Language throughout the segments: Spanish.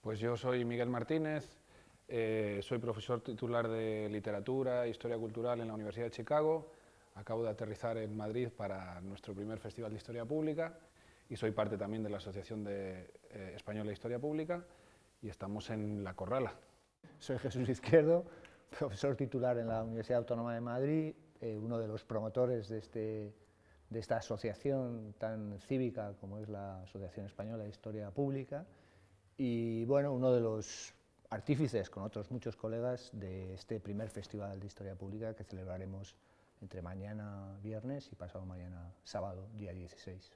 Pues yo soy Miguel Martínez, eh, soy profesor titular de Literatura e Historia Cultural en la Universidad de Chicago, acabo de aterrizar en Madrid para nuestro primer Festival de Historia Pública y soy parte también de la Asociación de, eh, Española de Historia Pública y estamos en La Corrala. Soy Jesús Izquierdo, profesor titular en la Universidad Autónoma de Madrid, eh, uno de los promotores de, este, de esta asociación tan cívica como es la Asociación Española de Historia Pública y bueno, uno de los artífices con otros muchos colegas de este primer Festival de Historia Pública que celebraremos entre mañana viernes y pasado mañana sábado, día 16.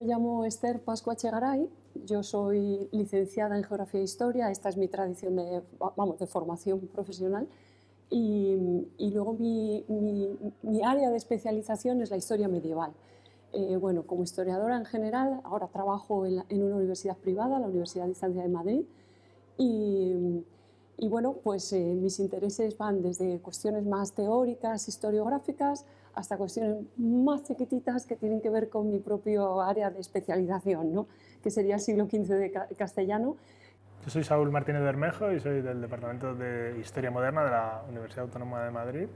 Me llamo Esther Pascua Chegaray, yo soy licenciada en Geografía e Historia, esta es mi tradición de, vamos, de formación profesional y, y luego mi, mi, mi área de especialización es la historia medieval. Eh, bueno, como historiadora en general, ahora trabajo en, una universidad privada, la Universidad de Distancia de Madrid, y, bueno, pues eh, mis intereses van desde cuestiones más teóricas, historiográficas, hasta cuestiones más chiquititas que tienen que ver con mi propio área de especialización, ¿no? que sería el siglo XV de castellano. Yo soy Saúl Martínez Bermejo y soy del Departamento de Historia Moderna de la Universidad Autónoma de Madrid.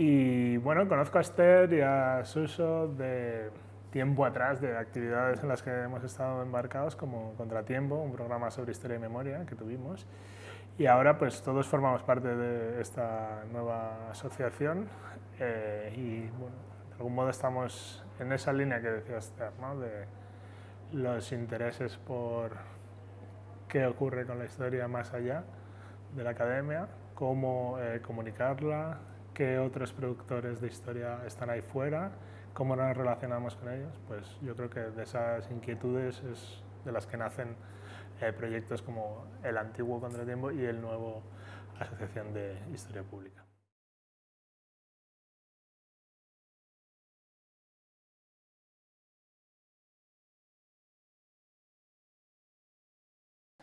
Y bueno, conozco a Esther y a Suso de tiempo atrás, de actividades en las que hemos estado embarcados, como Contratiempo, un programa sobre historia y memoria que tuvimos. Y ahora pues todos formamos parte de esta nueva asociación eh, y bueno, de algún modo estamos en esa línea que decía Esther, ¿no? de los intereses por qué ocurre con la historia más allá de la academia, cómo eh, comunicarla, qué otros productores de historia están ahí fuera, cómo nos relacionamos con ellos, pues yo creo que de esas inquietudes es de las que nacen eh, proyectos como el antiguo Contratiempo y el nuevo Asociación de Historia Pública.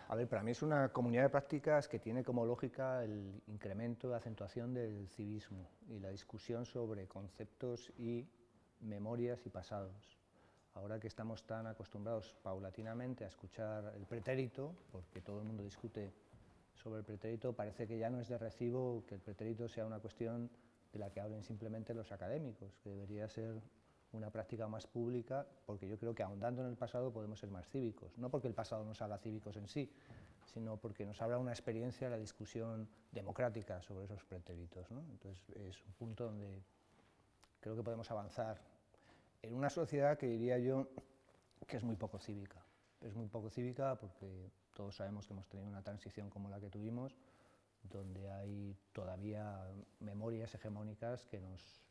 A ver, para mí es una comunidad de prácticas que tiene como lógica el incremento de acentuación del civismo y la discusión sobre conceptos y memorias y pasados. Ahora que estamos tan acostumbrados paulatinamente a escuchar el pretérito, porque todo el mundo discute sobre el pretérito, parece que ya no es de recibo que el pretérito sea una cuestión de la que hablen simplemente los académicos, que debería ser una práctica más pública, porque yo creo que ahondando en el pasado podemos ser más cívicos, no porque el pasado nos haga cívicos en sí, sino porque nos habla una experiencia la discusión democrática sobre esos pretéritos. Entonces es un punto donde creo que podemos avanzar en una sociedad que diría yo que es muy poco cívica. Es muy poco cívica porque todos sabemos que hemos tenido una transición como la que tuvimos, donde hay todavía memorias hegemónicas que nos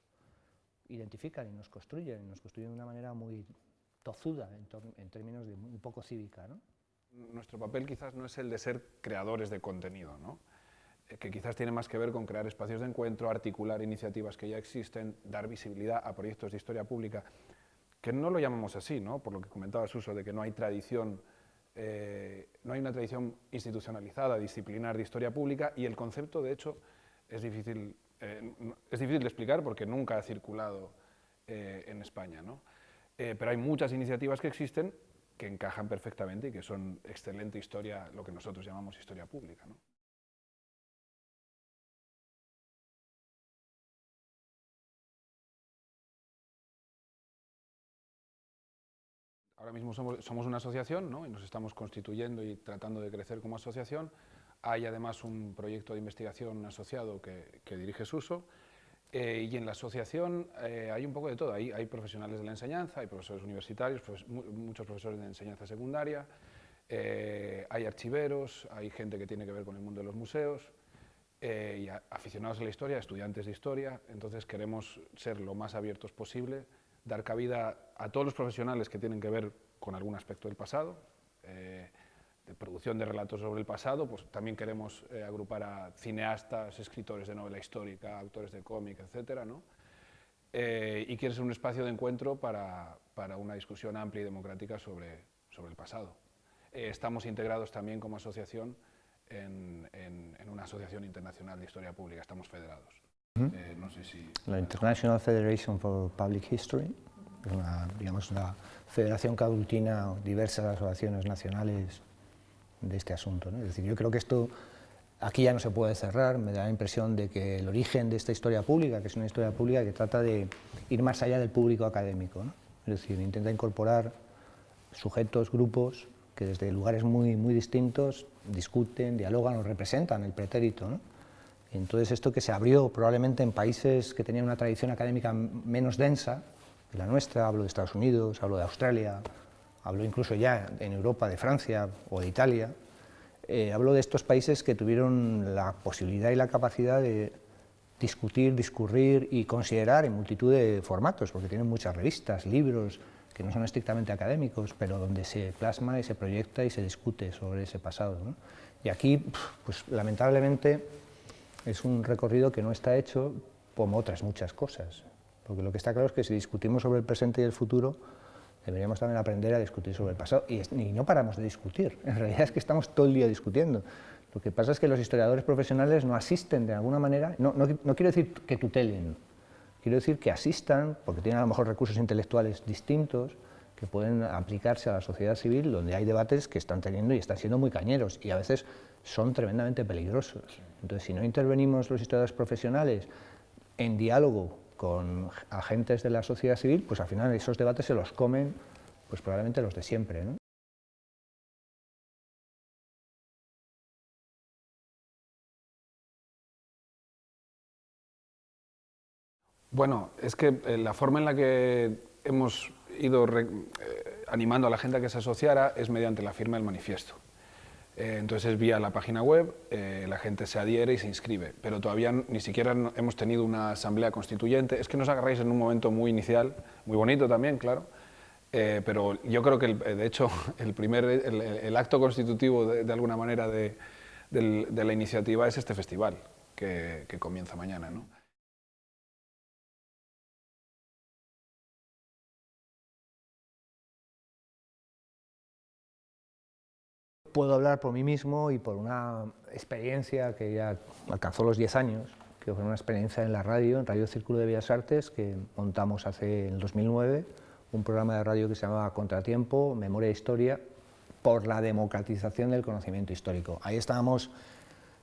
identifican y nos construyen, y nos construyen de una manera muy tozuda en, términos de muy poco cívica. ¿no? Nuestro papel quizás no es el de ser creadores de contenido, ¿no? Eh, que quizás tiene más que ver con crear espacios de encuentro, articular iniciativas que ya existen, dar visibilidad a proyectos de historia pública, que no lo llamamos así, ¿no? por lo que comentaba Suso, de que no hay tradición, eh, no hay una tradición institucionalizada, disciplinar de historia pública, y el concepto, de hecho, es difícil eh, es difícil de explicar porque nunca ha circulado eh, en España, ¿no? Eh, pero hay muchas iniciativas que existen que encajan perfectamente y que son excelente historia, lo que nosotros llamamos historia pública. Ahora mismo somos, somos una asociación ¿no? y nos estamos constituyendo y tratando de crecer como asociación. Hay además un proyecto de investigación asociado que, dirige Suso, eh, y en la asociación eh, hay un poco de todo, hay, hay, profesionales de la enseñanza, hay profesores universitarios, muchos profesores de enseñanza secundaria, eh, hay archiveros, hay gente que tiene que ver con el mundo de los museos, y aficionados a la historia, estudiantes de historia, entonces queremos ser lo más abiertos posible, dar cabida a todos los profesionales que tienen que ver con algún aspecto del pasado, de producción de relatos sobre el pasado, pues también queremos eh, agrupar a cineastas, escritores de novela histórica, autores de cómic, etc. ¿no? Eh, y quiere ser un espacio de encuentro para, para una discusión amplia y democrática sobre, sobre el pasado. Eh, estamos integrados también como asociación en, en, una asociación internacional de historia pública, estamos federados. no sé si... La International Federation for Public History, una, digamos, una federación que aglutina diversas asociaciones nacionales de este asunto. Es decir, yo creo que esto aquí ya no se puede cerrar, me da la impresión de que el origen de esta historia pública, que es una historia pública que trata de ir más allá del público académico, es decir, intenta incorporar sujetos, grupos, que desde lugares muy, muy distintos discuten, dialogan o representan el pretérito. Entonces esto que se abrió probablemente en países que tenían una tradición académica menos densa que la nuestra, hablo de Estados Unidos, hablo de Australia, hablo incluso ya en Europa de Francia o de Italia, eh, hablo de estos países que tuvieron la posibilidad y la capacidad de discutir, discurrir y considerar en multitud de formatos, porque tienen muchas revistas, libros, que no son estrictamente académicos, pero donde se plasma y se proyecta y se discute sobre ese pasado. Y aquí, pues lamentablemente, es un recorrido que no está hecho como otras muchas cosas, porque lo que está claro es que si discutimos sobre el presente y el futuro, deberíamos también aprender a discutir sobre el pasado, y, no paramos de discutir, en realidad es que estamos todo el día discutiendo. Lo que pasa es que los historiadores profesionales no asisten de alguna manera, no, no, no quiero decir que tutelen, quiero decir que asistan, porque tienen a lo mejor recursos intelectuales distintos, que pueden aplicarse a la sociedad civil, donde hay debates que están teniendo y están siendo muy cañeros, y a veces son tremendamente peligrosos. Entonces, si no intervenimos los historiadores profesionales en diálogo con agentes de la sociedad civil, pues al final esos debates se los comen pues probablemente los de siempre. Bueno, es que eh, la forma en la que hemos ido eh, animando a la gente a que se asociara es mediante la firma del manifiesto. Eh, entonces vía la página web, eh, la gente se adhiere y se inscribe, pero todavía ni siquiera hemos tenido una asamblea constituyente. Es que nos agarráis en un momento muy inicial, muy bonito también, claro, eh, pero yo creo que, de hecho, el, primer, el, acto constitutivo, de, alguna manera, de, la iniciativa es este festival, que, que comienza mañana. ¿no? Puedo hablar por mí mismo y por una experiencia que ya alcanzó los 10 años, que fue una experiencia en la radio, en Radio Círculo de Bellas Artes, que montamos hace en el 2009, un programa de radio que se llamaba Contratiempo, Memoria e Historia, por la democratización del conocimiento histórico. Ahí estábamos,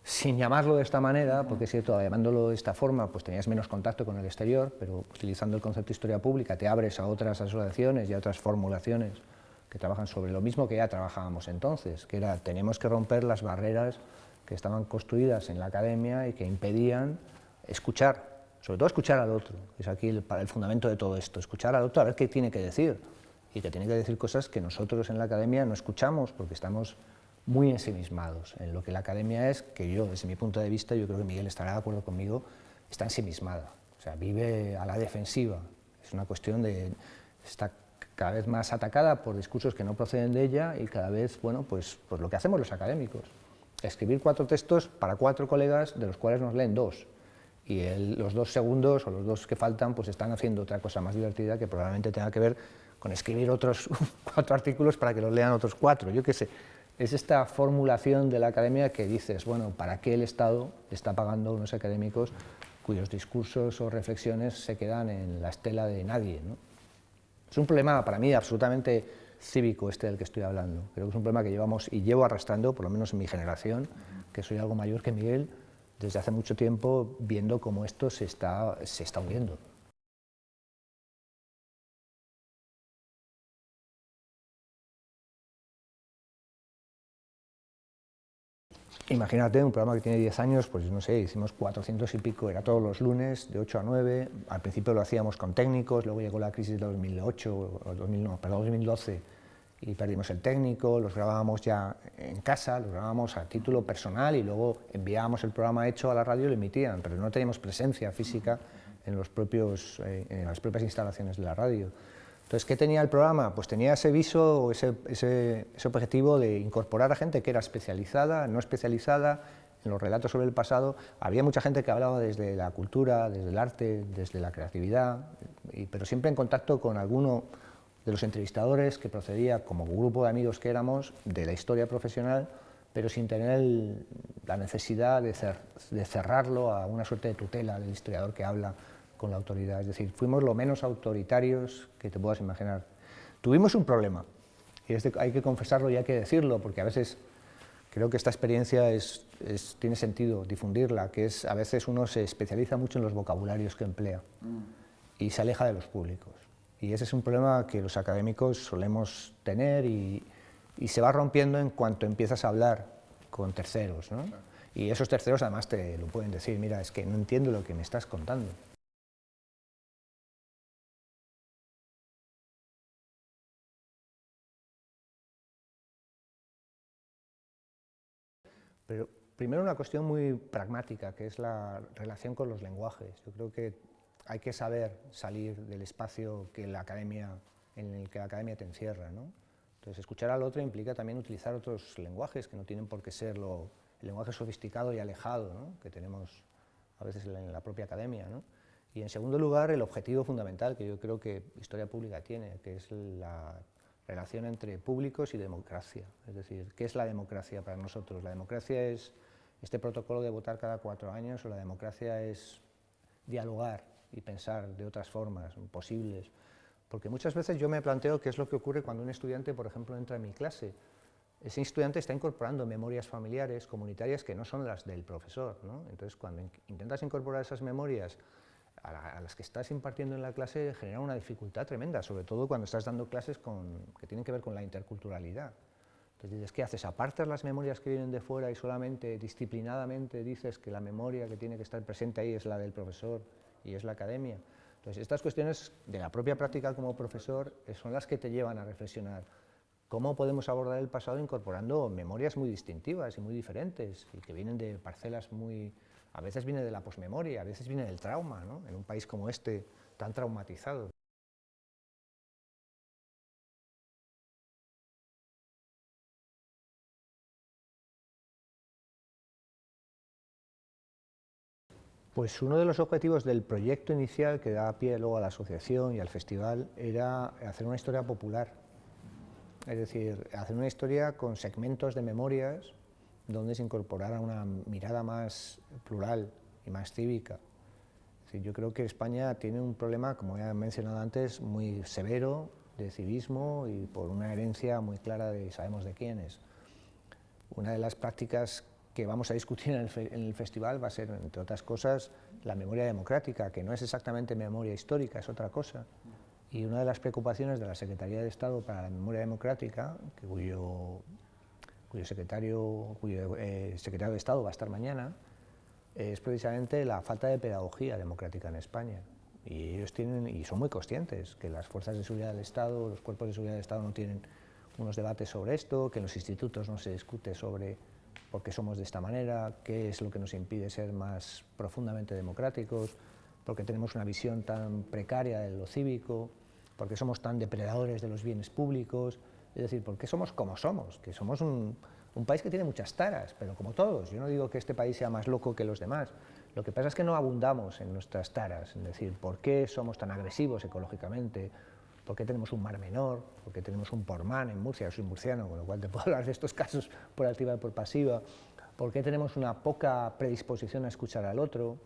sin llamarlo de esta manera, porque es cierto, llamándolo de esta forma, pues tenías menos contacto con el exterior, pero utilizando el concepto de historia pública te abres a otras asociaciones y a otras formulaciones que trabajan sobre lo mismo que ya trabajábamos entonces, que era tenemos que romper las barreras que estaban construidas en la academia y que impedían escuchar, sobre todo escuchar al otro, que es aquí el, el fundamento de todo esto, escuchar al otro a ver qué tiene que decir, y que tiene que decir cosas que nosotros en la academia no escuchamos porque estamos muy ensimismados en lo que la academia es, que yo, desde mi punto de vista, yo creo que Miguel estará de acuerdo conmigo, está ensimismada, o sea, vive a la defensiva, es una cuestión de, está cada vez más atacada por discursos que no proceden de ella y cada vez, bueno, pues, pues lo que hacemos los académicos, escribir cuatro textos para cuatro colegas, de los cuales nos leen dos, y los dos segundos o los dos que faltan pues están haciendo otra cosa más divertida que probablemente tenga que ver con escribir otros cuatro artículos para que los lean otros cuatro, yo qué sé. Es esta formulación de la academia que dices, bueno, ¿para qué el Estado está pagando a unos académicos cuyos discursos o reflexiones se quedan en la estela de nadie? Es un problema para mí absolutamente cívico este del que estoy hablando. Creo que es un problema que llevamos y llevo arrastrando, por lo menos en mi generación, que soy algo mayor que Miguel, desde hace mucho tiempo viendo cómo esto se está, se está hundiendo. Imagínate un programa que tiene 10 años, pues no sé, hicimos 400 y pico, era todos los lunes, de 8 a 9, al principio lo hacíamos con técnicos, luego llegó la crisis de 2008, o 2012, y perdimos el técnico, los grabábamos ya en casa, los grabábamos a título personal y luego enviábamos el programa hecho a la radio y lo emitían, pero no teníamos presencia física en, eh, en las propias instalaciones de la radio. Entonces, ¿qué tenía el programa? Pues tenía ese viso, ese, ese, objetivo de incorporar a gente que era especializada, no especializada, en los relatos sobre el pasado. Había mucha gente que hablaba desde la cultura, desde el arte, desde la creatividad, pero siempre en contacto con alguno de los entrevistadores que procedía, como grupo de amigos que éramos, de la historia profesional, pero sin tener la necesidad de, de cerrarlo a una suerte de tutela del historiador que habla con la autoridad, es decir, fuimos lo menos autoritarios que te puedas imaginar. Tuvimos un problema, y hay que confesarlo y hay que decirlo, porque a veces creo que esta experiencia es, tiene sentido difundirla, que es a veces uno se especializa mucho en los vocabularios que emplea y se aleja de los públicos. Y ese es un problema que los académicos solemos tener y, se va rompiendo en cuanto empiezas a hablar con terceros. Y esos terceros además te lo pueden decir, mira, es que no entiendo lo que me estás contando. Pero primero una cuestión muy pragmática, que es la relación con los lenguajes. Yo creo que hay que saber salir del espacio que la academia, en el que la academia te encierra. ¿no? Entonces, escuchar al otro implica también utilizar otros lenguajes que no tienen por qué ser lo, el lenguaje sofisticado y alejado ¿no? que tenemos a veces en la propia academia. ¿no? Y en segundo lugar, el objetivo fundamental que yo creo que Historia Pública tiene, que es la relación entre públicos y democracia. Es decir, ¿qué es la democracia para nosotros? ¿La democracia es este protocolo de votar cada cuatro años o la democracia es dialogar y pensar de otras formas posibles? Porque muchas veces yo me planteo qué es lo que ocurre cuando un estudiante, por ejemplo, entra en mi clase. Ese estudiante está incorporando memorias familiares, comunitarias, que no son las del profesor. ¿no? Entonces, cuando intentas incorporar esas memorias a, las que estás impartiendo en la clase genera una dificultad tremenda, sobre todo cuando estás dando clases que tienen que ver con la interculturalidad. Entonces dices, ¿qué haces? ¿Apartas las memorias que vienen de fuera y solamente disciplinadamente dices que la memoria que tiene que estar presente ahí es la del profesor y es la academia? Entonces estas cuestiones de la propia práctica como profesor eh, son las que te llevan a reflexionar cómo podemos abordar el pasado incorporando memorias muy distintivas y muy diferentes y que vienen de parcelas muy, a veces viene de la posmemoria, a veces viene del trauma, ¿no? en un país como este, tan traumatizado. Pues uno de los objetivos del proyecto inicial que da pie luego a la asociación y al festival era hacer una historia popular, es decir, hacer una historia con segmentos de memorias donde se incorporara una mirada más plural y más cívica. yo creo que España tiene un problema, como ya he mencionado antes, muy severo de civismo y por una herencia muy clara de sabemos de quién es. Una de las prácticas que vamos a discutir en el, festival va a ser, entre otras cosas, la memoria democrática, que no es exactamente memoria histórica, es otra cosa. Y una de las preocupaciones de la Secretaría de Estado para la Memoria Democrática, cuyo cuyo secretario, cuyo eh, secretario de Estado va a estar mañana, es precisamente la falta de pedagogía democrática en España. Y ellos tienen, y son muy conscientes, que las fuerzas de seguridad del Estado, los cuerpos de seguridad del Estado no tienen unos debates sobre esto, que en los institutos no se discute sobre por qué somos de esta manera, qué es lo que nos impide ser más profundamente democráticos, por qué tenemos una visión tan precaria de lo cívico, por qué somos tan depredadores de los bienes públicos, es decir, ¿por qué somos como somos? Que somos un, país que tiene muchas taras, pero como todos. Yo no digo que este país sea más loco que los demás. Lo que pasa es que no abundamos en nuestras taras. Es decir, ¿por qué somos tan agresivos ecológicamente? ¿Por qué tenemos un mar menor? ¿Por qué tenemos un pormán en Murcia? Yo soy murciano, con lo cual te puedo hablar de estos casos por activa y por pasiva. ¿Por qué tenemos una poca predisposición a escuchar al otro?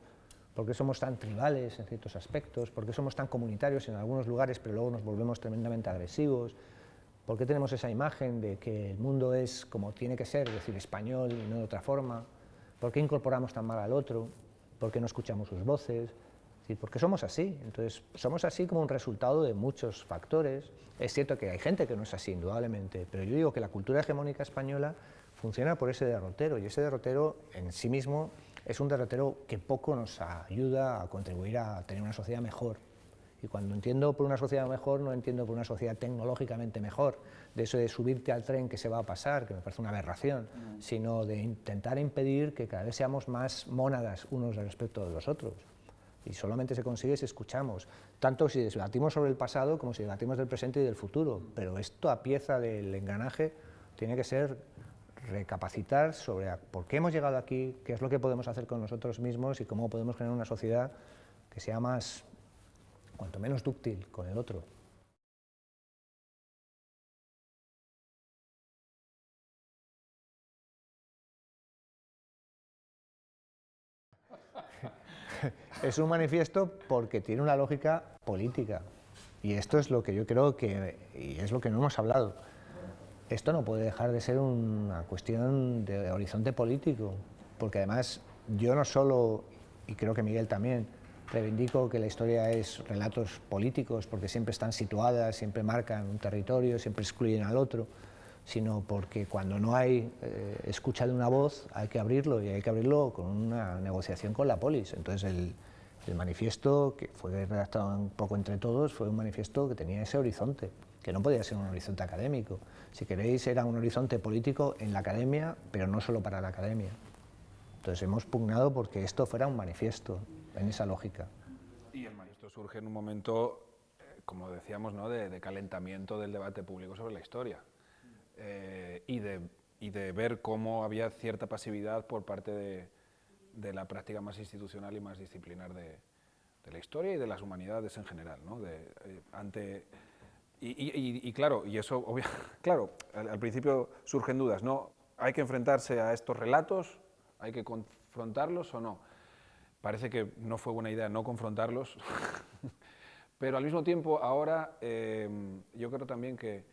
¿Por qué somos tan tribales en ciertos aspectos? ¿Por qué somos tan comunitarios en algunos lugares, pero luego nos volvemos tremendamente agresivos? ¿Por qué tenemos esa imagen de que el mundo es como tiene que ser, es decir, español y no de otra forma? ¿Por qué incorporamos tan mal al otro? ¿Por qué no escuchamos sus voces? Es ¿por qué somos así? Entonces, somos así como un resultado de muchos factores. Es cierto que hay gente que no es así, indudablemente, pero yo digo que la cultura hegemónica española funciona por ese derrotero, y ese derrotero en sí mismo es un derrotero que poco nos ayuda a contribuir a tener una sociedad mejor. Y cuando entiendo por una sociedad mejor, no entiendo por una sociedad tecnológicamente mejor, de eso de subirte al tren que se va a pasar, que me parece una aberración, mm. sino de intentar impedir que cada vez seamos más mónadas unos respecto de los otros. Y solamente se consigue si escuchamos, tanto si debatimos sobre el pasado como si debatimos del presente y del futuro. Pero esto a pieza del engranaje tiene que ser recapacitar sobre por qué hemos llegado aquí, qué es lo que podemos hacer con nosotros mismos y cómo podemos generar una sociedad que sea más cuanto menos dúctil con el otro. es un manifiesto porque tiene una lógica política. Y esto es lo que yo creo que, y es lo que no hemos hablado. esto no puede dejar de ser una cuestión de horizonte político, porque además yo no solo, y creo que Miguel también, reivindico que la historia es relatos políticos, porque siempre están situadas, siempre marcan un territorio, siempre excluyen al otro, sino porque cuando no hay eh, escucha de una voz hay que abrirlo y hay que abrirlo con una negociación con la polis. Entonces el, el manifiesto, que fue redactado un poco entre todos, fue un manifiesto que tenía ese horizonte, que no podía ser un horizonte académico. Si queréis, era un horizonte político en la academia, pero no solo para la academia. Entonces hemos pugnado porque esto fuera un manifiesto, en esa lógica. Y el manifiesto surge en un momento, eh, como decíamos, ¿no? de, calentamiento del debate público sobre la historia eh, y, de, y, de, ver cómo había cierta pasividad por parte de, de la práctica más institucional y más disciplinar de, de, la historia y de las humanidades en general. ¿no? De, eh, ante, y, y, y, claro, y eso, obvio, claro, al, al, principio surgen dudas, ¿no? ¿Hay que enfrentarse a estos relatos? ¿Hay que confrontarlos o no? Parece que no fue buena idea no confrontarlos, pero al mismo tiempo ahora eh, yo creo también que,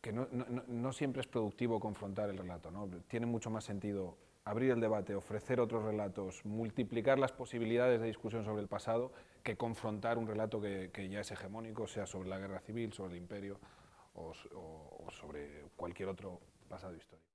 que no, siempre es productivo confrontar el relato, ¿no? tiene mucho más sentido abrir el debate, ofrecer otros relatos, multiplicar las posibilidades de discusión sobre el pasado, que confrontar un relato que, ya es hegemónico, sea sobre la guerra civil, sobre el imperio o, o sobre cualquier otro pasado histórico.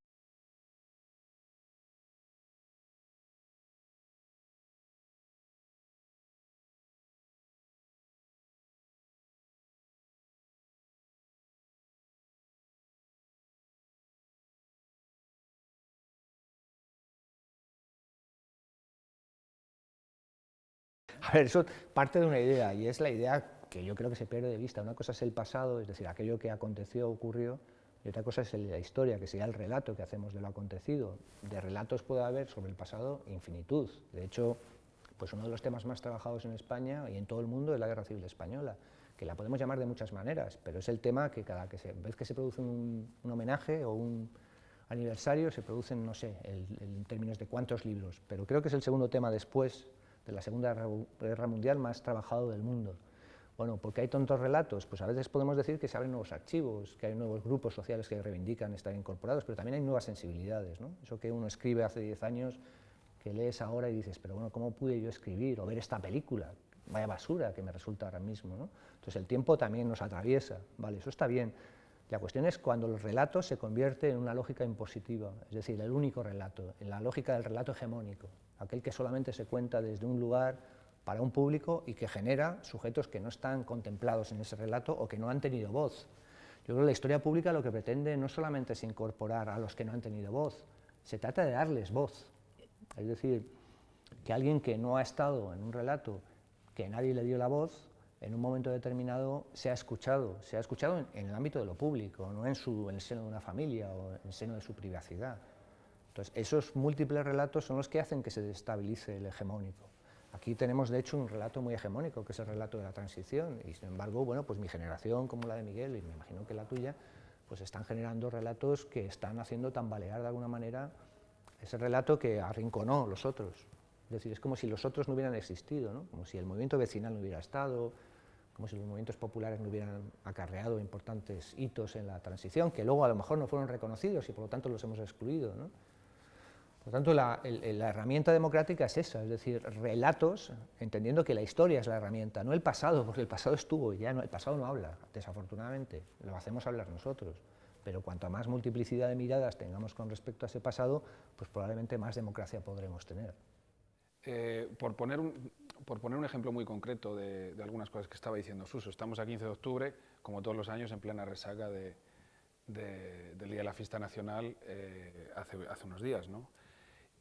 A ver, eso parte de una idea, y es la idea que yo creo que se pierde de vista. Una cosa es el pasado, es decir, aquello que aconteció, ocurrió, y otra cosa es la historia, que sería el relato que hacemos de lo acontecido. De relatos puede haber sobre el pasado infinitud. De hecho, pues uno de los temas más trabajados en España y en todo el mundo es la Guerra Civil Española, que la podemos llamar de muchas maneras, pero es el tema que cada vez que se produce un, un homenaje o un aniversario se producen, no sé, en términos de cuántos libros, pero creo que es el segundo tema después de la Segunda Guerra Mundial más trabajado del mundo. Bueno, porque hay tontos relatos, pues a veces podemos decir que se abren nuevos archivos, que hay nuevos grupos sociales que reivindican estar incorporados, pero también hay nuevas sensibilidades, ¿no? Eso que uno escribe hace 10 años, que lees ahora y dices, pero bueno, ¿cómo pude yo escribir o ver esta película? Vaya basura que me resulta ahora mismo, ¿no? Entonces el tiempo también nos atraviesa, ¿vale? Eso está bien. La cuestión es cuando el relato se convierte en una lógica impositiva, es decir, el único relato, en la lógica del relato hegemónico, aquel que solamente se cuenta desde un lugar para un público y que genera sujetos que no están contemplados en ese relato o que no han tenido voz. Yo creo que la historia pública lo que pretende no solamente es incorporar a los que no han tenido voz, se trata de darles voz. Es decir, que alguien que no ha estado en un relato, que nadie le dio la voz, en un momento determinado se ha escuchado, se ha escuchado en, el ámbito de lo público, no en, su, en el seno de una familia o en el seno de su privacidad. Entonces, esos múltiples relatos son los que hacen que se destabilice el hegemónico. Aquí tenemos, de hecho, un relato muy hegemónico, que es el relato de la transición, y sin embargo, bueno, pues mi generación, como la de Miguel, y me imagino que la tuya, pues están generando relatos que están haciendo tambalear de alguna manera ese relato que arrinconó los otros. Es decir, es como si los otros no hubieran existido, ¿no? como si el movimiento vecinal no hubiera estado, como si los movimientos populares no hubieran acarreado importantes hitos en la transición, que luego a lo mejor no fueron reconocidos y por lo tanto los hemos excluido. ¿no? Por tanto, la, herramienta democrática es esa, es decir, relatos, entendiendo que la historia es la herramienta, no el pasado, porque el pasado estuvo y ya no, el pasado no habla, desafortunadamente, lo hacemos hablar nosotros. Pero cuanto más multiplicidad de miradas tengamos con respecto a ese pasado, pues probablemente más democracia podremos tener. Eh, por, poner un, ejemplo muy concreto de, algunas cosas que estaba diciendo Suso, estamos a 15 de octubre, como todos los años, en plena resaca de, de, del Día de la Fiesta Nacional eh, hace, hace, unos días. ¿no?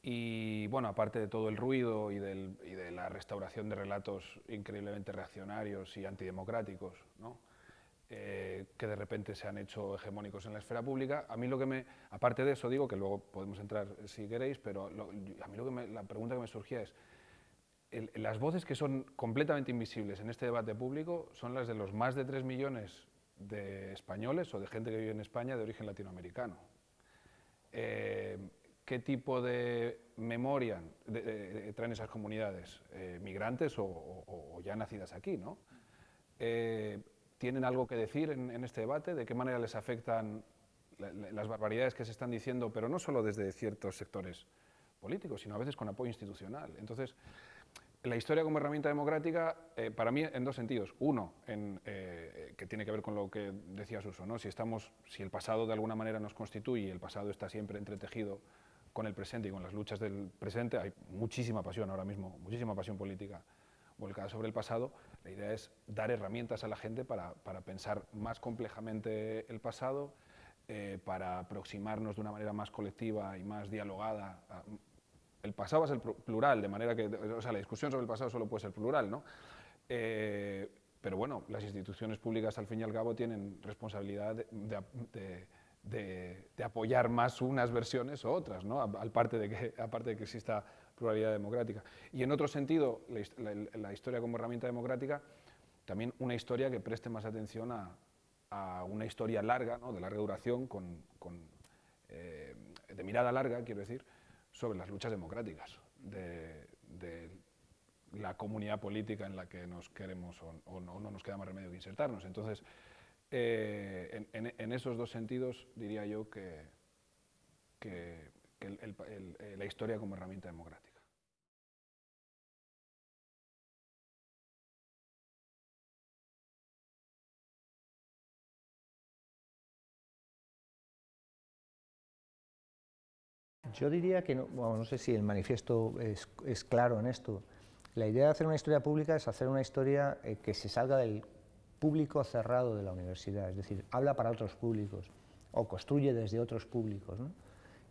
Y bueno, aparte de todo el ruido y, del, y, de la restauración de relatos increíblemente reaccionarios y antidemocráticos, ¿no? eh, que de repente se han hecho hegemónicos en la esfera pública, a mí lo que me, aparte de eso digo, que luego podemos entrar si queréis, pero a mí lo que me, la pregunta que me surgía es, las voces que son completamente invisibles en este debate público son las de los más de 3 millones de españoles o de gente que vive en España de origen latinoamericano. Eh, ¿Qué tipo de memoria de, de, traen esas comunidades? Eh, ¿Migrantes o, o, o, ya nacidas aquí? ¿no? Eh, ¿Tienen algo que decir en, en, este debate? ¿De qué manera les afectan las barbaridades que se están diciendo, pero no solo desde ciertos sectores políticos, sino a veces con apoyo institucional. Entonces, la historia como herramienta democrática, eh, para mí, en dos sentidos. Uno, en, eh, que tiene que ver con lo que decía Suso, ¿no? si, estamos, si el pasado de alguna manera nos constituye el pasado está siempre entretejido con el presente y con las luchas del presente, hay muchísima pasión ahora mismo, muchísima pasión política volcada sobre el pasado, la idea es dar herramientas a la gente para, para pensar más complejamente el pasado, eh, para aproximarnos de una manera más colectiva y más dialogada el pasado a ser plural, de manera que, o sea, la discusión sobre el pasado solo puede ser plural, ¿no? Eh, pero bueno, las instituciones públicas al fin y al cabo tienen responsabilidad de, apoyar más unas versiones o otras, ¿no? aparte, de que, aparte de que exista pluralidad democrática. Y en otro sentido, la, historia como herramienta democrática, también una historia que preste más atención a, una historia larga, ¿no? de larga duración, con, eh, de mirada larga, quiero decir, sobre las luchas democráticas de, la comunidad política en la que nos queremos o, no, nos queda más remedio que insertarnos. Entonces, eh, en, esos dos sentidos diría yo que, la historia como herramienta democrática. Yo diría que, no, no sé si el manifiesto es, claro en esto. La idea de hacer una historia pública es hacer una historia eh, que se salga del público cerrado de la universidad, es decir, habla para otros públicos o construye desde otros públicos.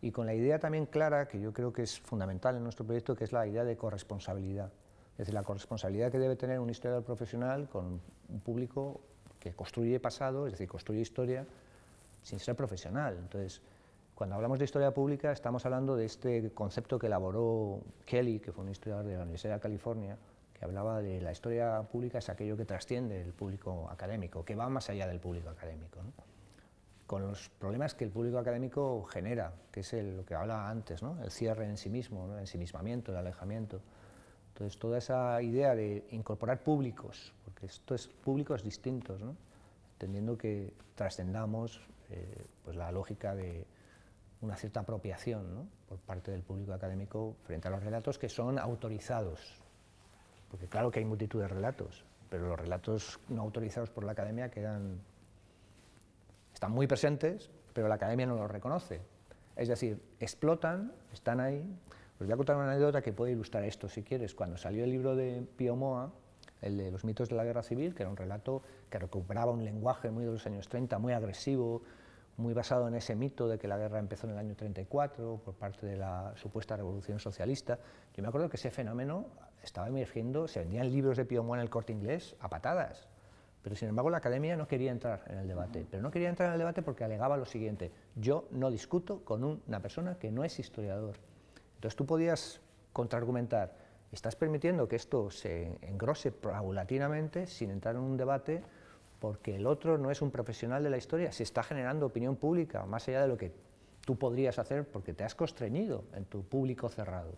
Y con la idea también clara, que yo creo que es fundamental en nuestro proyecto, que es la idea de corresponsabilidad. Es decir, la corresponsabilidad que debe tener un historiador profesional con un público que construye pasado, es decir, construye historia sin ser profesional. Entonces, cuando hablamos de historia pública estamos hablando de este concepto que elaboró Kelly, que fue un historiador de la Universidad de California, que hablaba de la historia pública es aquello que trasciende el público académico, que va más allá del público académico, con los problemas que el público académico genera, que es lo que hablaba antes, ¿no? el cierre en sí mismo, el ensimismamiento, el alejamiento. Entonces, toda esa idea de incorporar públicos, porque esto es públicos distintos, ¿no? entendiendo que trascendamos eh, pues la lógica de, una cierta apropiación por parte del público académico frente a los relatos que son autorizados, porque claro que hay multitud de relatos, pero los relatos no autorizados por la academia quedan, están muy presentes, pero la academia no los reconoce. Es decir, explotan, están ahí. Os voy a contar una anécdota que puede ilustrar esto, si quieres. Cuando salió el libro de Pío Moa, el de los mitos de la guerra civil, que era un relato que recuperaba un lenguaje muy de los años 30, muy agresivo, muy basado en ese mito de que la guerra empezó en el año 34 por parte de la supuesta revolución socialista. Yo me acuerdo que ese fenómeno estaba emergiendo, se vendían libros de Pío en el corte inglés a patadas, pero sin embargo la academia no quería entrar en el debate. Pero no quería entrar en el debate porque alegaba lo siguiente, yo no discuto con una persona que no es historiador. Entonces tú podías contraargumentar, estás permitiendo que esto se engrose paulatinamente sin entrar en un debate porque el otro no es un profesional de la historia, se está generando opinión pública, más allá de lo que tú podrías hacer porque te has constreñido en tu público cerrado.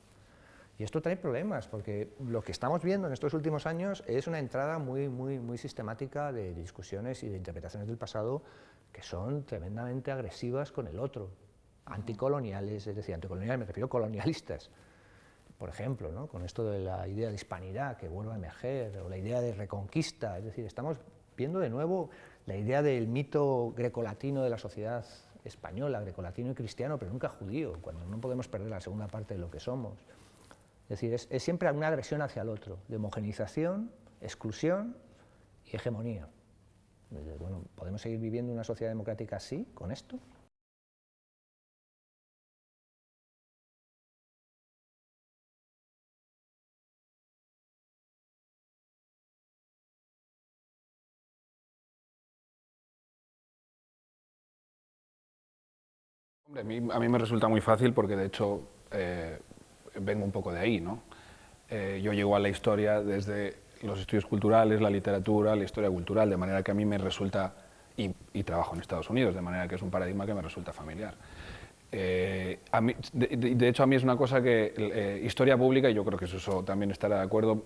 Y esto trae problemas, porque lo que estamos viendo en estos últimos años es una entrada muy, muy, muy sistemática de discusiones y de interpretaciones del pasado que son tremendamente agresivas con el otro, anticoloniales, es decir, anticoloniales me refiero a colonialistas, por ejemplo, ¿no? con esto de la idea de hispanidad que vuelve a emerger, o la idea de reconquista, es decir, estamos viendo de nuevo la idea del mito grecolatino de la sociedad española, grecolatino y cristiano, pero nunca judío, cuando no podemos perder la segunda parte de lo que somos. Es decir, es, siempre una agresión hacia el otro, de homogenización, exclusión y hegemonía. Bueno, ¿podemos seguir viviendo una sociedad democrática así, con esto? a mí, me resulta muy fácil porque de hecho eh, vengo un poco de ahí. ¿no? Eh, yo llego a la historia desde los estudios culturales, la literatura, la historia cultural, de manera que a mí me resulta, y, trabajo en Estados Unidos, de manera que es un paradigma que me resulta familiar. Eh, de, hecho, a mí es una cosa que historia pública, y yo creo que eso también estará de acuerdo,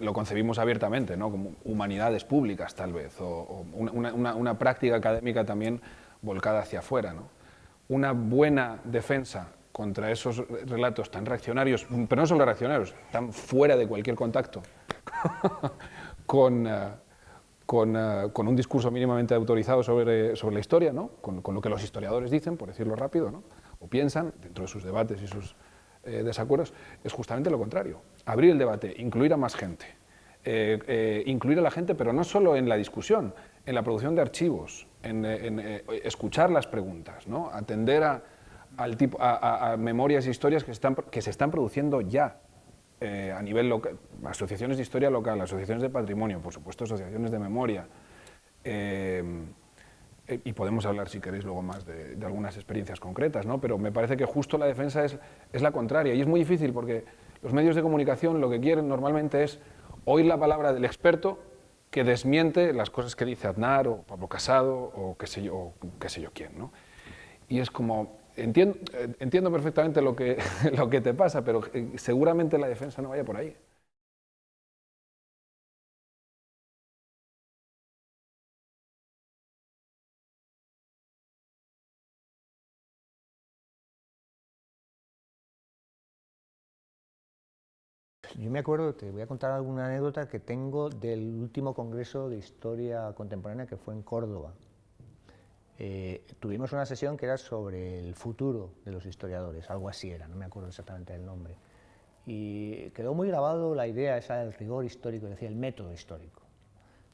lo concebimos abiertamente, ¿no? como humanidades públicas tal vez, o, una, una, práctica académica también volcada hacia afuera. ¿no? Una buena defensa contra esos relatos tan reaccionarios, pero no solo reaccionarios, tan fuera de cualquier contacto con, eh, eh, con, un discurso mínimamente autorizado sobre, sobre la historia, ¿no? con, con, lo que los historiadores dicen, por decirlo rápido, ¿no? o piensan dentro de sus debates y sus eh, desacuerdos, es justamente lo contrario. Abrir el debate, incluir a más gente, eh, eh, incluir a la gente, pero no solo en la discusión, en la producción de archivos, en, en escuchar las preguntas, ¿no? atender a, al tipo, a, a, memorias e historias que, están, que se están produciendo ya a nivel local, asociaciones de historia local, asociaciones de patrimonio, por supuesto asociaciones de memoria, eh, y podemos hablar, si queréis, luego más de, de, algunas experiencias concretas, ¿no? pero me parece que justo la defensa es, es la contraria, y es muy difícil porque los medios de comunicación lo que quieren normalmente es oír la palabra del experto que desmiente las cosas que dice Aznar o Pablo Casado o qué sé yo, o qué sé yo quién. ¿no? Y es como, entiendo, entiendo perfectamente lo que, lo que te pasa, pero eh, seguramente la defensa no vaya por ahí. Yo me acuerdo, te voy a contar alguna anécdota que tengo del último congreso de historia contemporánea que fue en Córdoba. Eh, tuvimos una sesión que era sobre el futuro de los historiadores, algo así era, no me acuerdo exactamente del nombre. Y quedó muy grabado la idea esa del rigor histórico, es decir, el método histórico.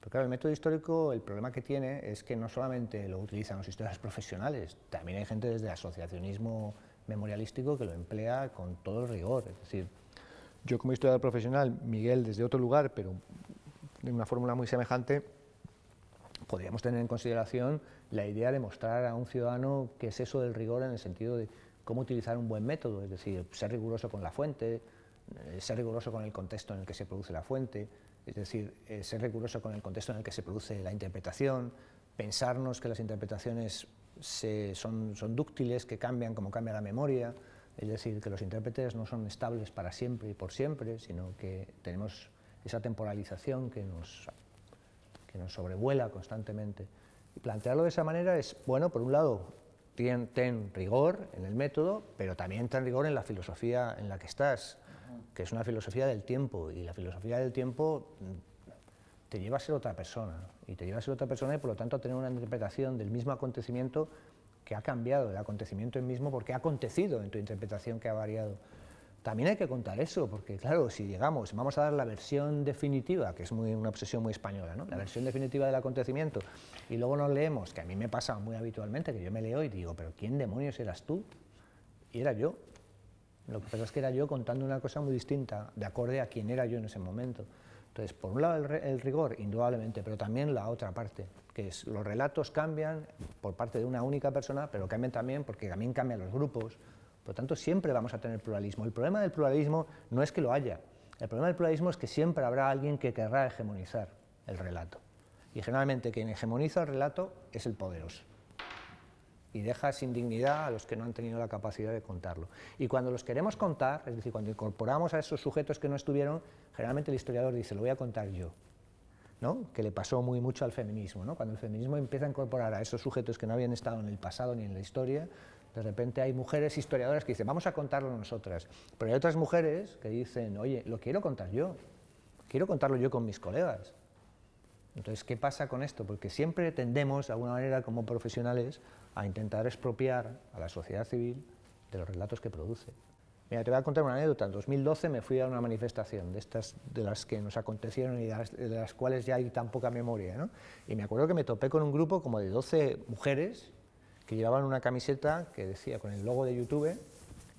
Pero claro, el método histórico, el problema que tiene es que no solamente lo utilizan los historiadores profesionales, también hay gente desde el asociacionismo memorialístico que lo emplea con todo el rigor, es decir, yo como historiador profesional, Miguel desde otro lugar, pero de una fórmula muy semejante, podríamos tener en consideración la idea de mostrar a un ciudadano qué es eso del rigor en el sentido de cómo utilizar un buen método, es decir, ser riguroso con la fuente, eh, ser riguroso con el contexto en el que se produce la fuente, es decir, eh, ser riguroso con el contexto en el que se produce la interpretación, pensarnos que las interpretaciones son, son dúctiles, que cambian como cambia la memoria, es decir, que los intérpretes no son estables para siempre y por siempre, sino que tenemos esa temporalización que nos, que nos sobrevuela constantemente. Y plantearlo de esa manera es, bueno, por un lado, ten, rigor en el método, pero también ten rigor en la filosofía en la que estás, que es una filosofía del tiempo, y la filosofía del tiempo mm, te lleva a ser otra persona, y te lleva a ser otra persona y por lo tanto a tener una interpretación del mismo acontecimiento que ha cambiado el acontecimiento en mismo porque ha acontecido en tu interpretación que ha variado. También hay que contar eso, porque claro, si llegamos, vamos a dar la versión definitiva, que es una obsesión muy española, ¿no? la versión definitiva del acontecimiento, y luego nos leemos, que a mí me pasa muy habitualmente, que yo me leo y digo, pero ¿quién demonios eras tú? Y era yo. Lo que pasa es que era yo contando una cosa muy distinta, de acorde a quién era yo en ese momento. Entonces, por un lado el, el rigor, indudablemente, pero también la otra parte, que es los relatos cambian por parte de una única persona, pero cambian también porque también cambian los grupos, por lo tanto siempre vamos a tener pluralismo. El problema del pluralismo no es que lo haya, el problema del pluralismo es que siempre habrá alguien que querrá hegemonizar el relato. Y generalmente quien hegemoniza el relato es el poderoso. Y deja sin dignidad a los que no han tenido la capacidad de contarlo. Y cuando los queremos contar, es decir, cuando incorporamos a esos sujetos que no estuvieron, generalmente el historiador dice, lo voy a contar yo que le pasó muy mucho al feminismo. ¿no? Cuando el feminismo empieza a incorporar a esos sujetos que no habían estado en el pasado ni en la historia, de repente hay mujeres historiadoras que dicen, vamos a contarlo nosotras. Pero hay otras mujeres que dicen, oye, lo quiero contar yo, quiero contarlo yo con mis colegas. Entonces, ¿qué pasa con esto? Porque siempre tendemos, de alguna manera, como profesionales, a intentar expropiar a la sociedad civil de los relatos que produce. Mira, te voy a contar una anécdota. En 2012 me fui a una manifestación de estas de las que nos acontecieron y de las, cuales ya hay tan poca memoria. ¿no? Y me acuerdo que me topé con un grupo como de 12 mujeres que llevaban una camiseta que decía con el logo de YouTube,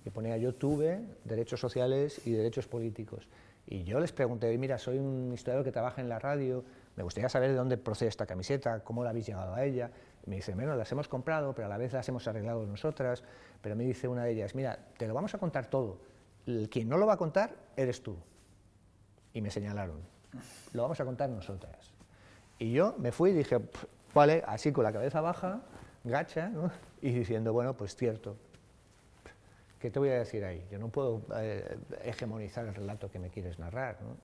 que ponía YouTube, derechos sociales y derechos políticos. Y yo les pregunté, mira, soy un historiador que trabaja en la radio, me gustaría saber de dónde procede esta camiseta, cómo la habéis llegado a ella. Y me dice, bueno, las hemos comprado, pero a la vez las hemos arreglado nosotras. Pero me dice una de ellas, mira, te lo vamos a contar todo. Quien no lo va a contar eres tú. Y me señalaron, lo vamos a contar nosotras. Y yo me fui y dije, vale, así con la cabeza baja, gacha, ¿no? y diciendo, bueno, pues cierto. ¿Qué te voy a decir ahí? Yo no puedo eh, hegemonizar el relato que me quieres narrar. ¿no?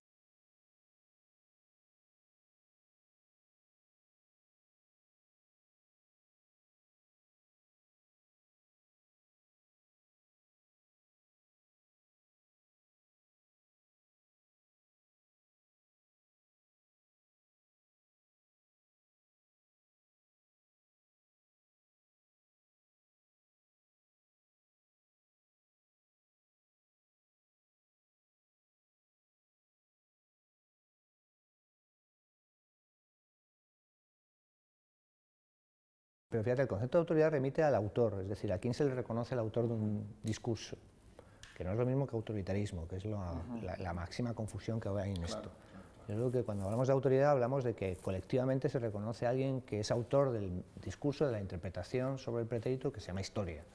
Pero fíjate, el concepto de autoridad remite al autor, es decir, a quién se le reconoce el autor de un discurso, que no es lo mismo que autoritarismo, que es la, máxima confusión que hay en esto. Yo creo que cuando hablamos de autoridad hablamos de que colectivamente se reconoce a alguien que es autor del discurso, de la interpretación sobre el pretérito que se llama historia.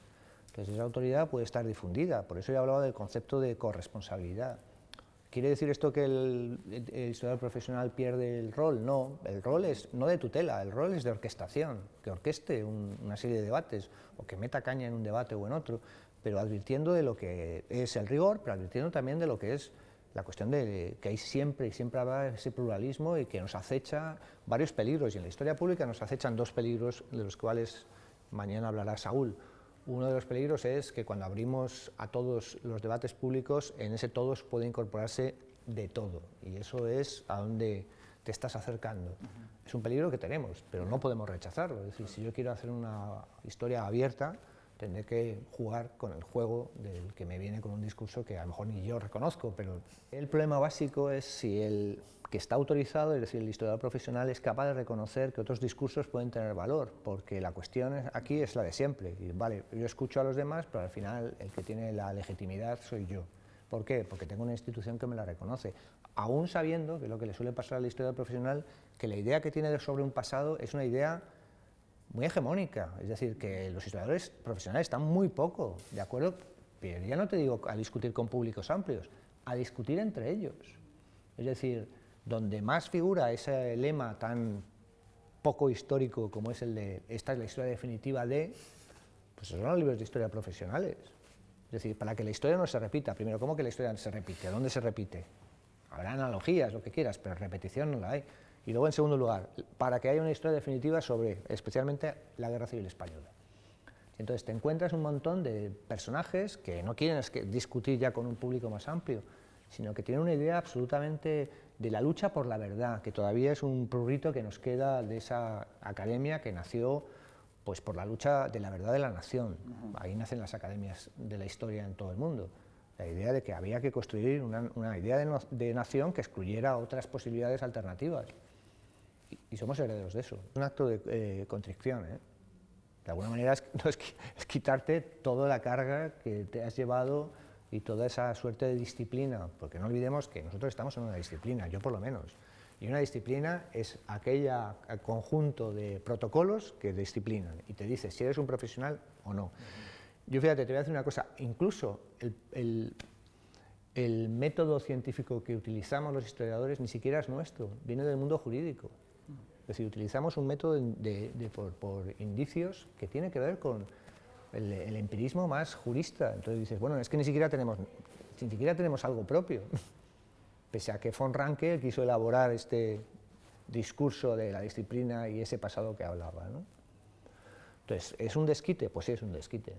Entonces esa autoridad puede estar difundida, por eso he hablado del concepto de corresponsabilidad. ¿Quiere decir esto que el, historiador profesional pierde el rol? No, el rol es no de tutela, el rol es de orquestación, que orqueste una serie de debates o que meta caña en un debate o en otro, pero advirtiendo de lo que es el rigor, pero advirtiendo también de lo que es la cuestión de que hay siempre y siempre habrá ese pluralismo y que nos acecha varios peligros, y en la historia pública nos acechan dos peligros de los cuales mañana hablará Saúl. Uno de los peligros es que cuando abrimos a todos los debates públicos, en ese todos puede incorporarse de todo, y eso es a donde te estás acercando. Es un peligro que tenemos, pero no podemos rechazarlo. Es decir, si yo quiero hacer una historia abierta, tendré que jugar con el juego del que me viene con un discurso que a lo mejor ni yo reconozco, pero el problema básico es si el que está autorizado, es decir, el historiador profesional, es capaz de reconocer que otros discursos pueden tener valor, porque la cuestión aquí es la de siempre. Vale, yo escucho a los demás, pero al final el que tiene la legitimidad soy yo. ¿Por qué? Porque tengo una institución que me la reconoce, aún sabiendo, que lo que le suele pasar al historiador profesional, que la idea que tiene sobre un pasado es una idea muy hegemónica, es decir, que los historiadores profesionales están muy poco de acuerdo, pero ya no te digo a discutir con públicos amplios, a discutir entre ellos. Es decir, donde más figura ese lema tan poco histórico como es el de esta es la historia definitiva de, pues son los libros de historia profesionales. Es decir, para que la historia no se repita, primero, ¿cómo que la historia no se repite? ¿Dónde se repite? Habrá analogías, lo que quieras, pero repetición no la hay. Y luego, en segundo lugar, para que haya una historia definitiva sobre, especialmente, la Guerra Civil Española. Entonces te encuentras un montón de personajes que no quieren discutir ya con un público más amplio, sino que tienen una idea absolutamente de la lucha por la verdad, que todavía es un prurito que nos queda de esa academia que nació pues, por la lucha de la verdad de la nación. Ahí nacen las academias de la historia en todo el mundo. La idea de que había que construir una, idea de nación que excluyera otras posibilidades alternativas y, somos herederos de eso. Es un acto de eh, contrición. ¿eh? De alguna manera es, es, quitarte toda la carga que te has llevado y toda esa suerte de disciplina, porque no olvidemos que nosotros estamos en una disciplina, yo por lo menos, y una disciplina es aquel conjunto de protocolos que disciplinan y te dice si eres un profesional o no. Yo fíjate, te voy a decir una cosa, incluso el, el método científico que utilizamos los historiadores ni siquiera es nuestro, viene del mundo jurídico. Es decir, utilizamos un método de, por, indicios que tiene que ver con el, empirismo más jurista. Entonces dices, bueno, es que ni siquiera tenemos, ni siquiera tenemos algo propio. Pese a que von Ranke quiso elaborar este discurso de la disciplina y ese pasado que hablaba. ¿no? Entonces, ¿es un desquite? Pues sí, es un desquite.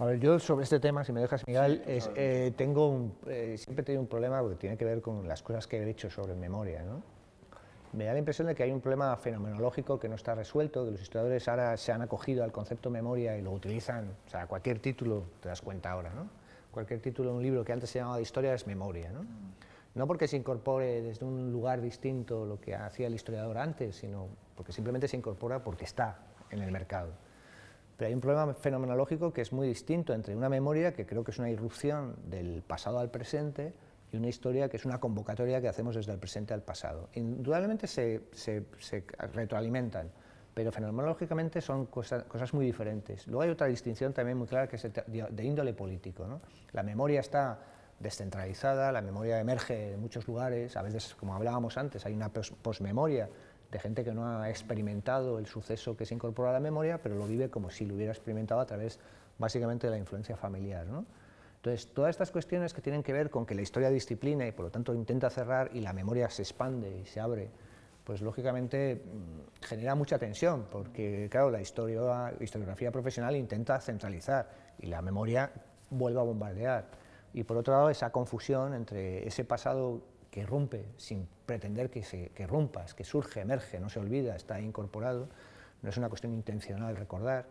A ver, yo sobre este tema, si me dejas, Miguel, eh, tengo eh, siempre he tenido un problema porque tiene que ver con las cosas que he dicho sobre memoria. ¿no? Me da la impresión de que hay un problema fenomenológico que no está resuelto, que los historiadores ahora se han acogido al concepto memoria y lo utilizan, o sea, cualquier título, te das cuenta ahora, ¿no? cualquier título de un libro que antes se llamaba de historia es memoria. ¿no? no porque se incorpore desde un lugar distinto lo que hacía el historiador antes, sino porque simplemente se incorpora porque está en el mercado. Pero hay un problema fenomenológico que es muy distinto entre una memoria, que creo que es una irrupción del pasado al presente, y una historia que es una convocatoria que hacemos desde el presente al pasado. Indudablemente se, se, retroalimentan, pero fenomenológicamente son cosas, cosas, muy diferentes. Luego hay otra distinción también muy clara que es de índole político. ¿no? La memoria está descentralizada, la memoria emerge en muchos lugares, a veces, como hablábamos antes, hay una posmemoria de gente que no ha experimentado el suceso que se incorpora a la memoria, pero lo vive como si lo hubiera experimentado a través básicamente de la influencia familiar. ¿no? Entonces, todas estas cuestiones que tienen que ver con que la historia disciplina y por lo tanto intenta cerrar y la memoria se expande y se abre, pues lógicamente mm, genera mucha tensión, porque claro, la historiografía profesional intenta centralizar y la memoria vuelve a bombardear. Y por otro lado, esa confusión entre ese pasado que rompe sin pretender que, se, que rompas, que surge, emerge, no se olvida, está incorporado, no es una cuestión intencional recordar,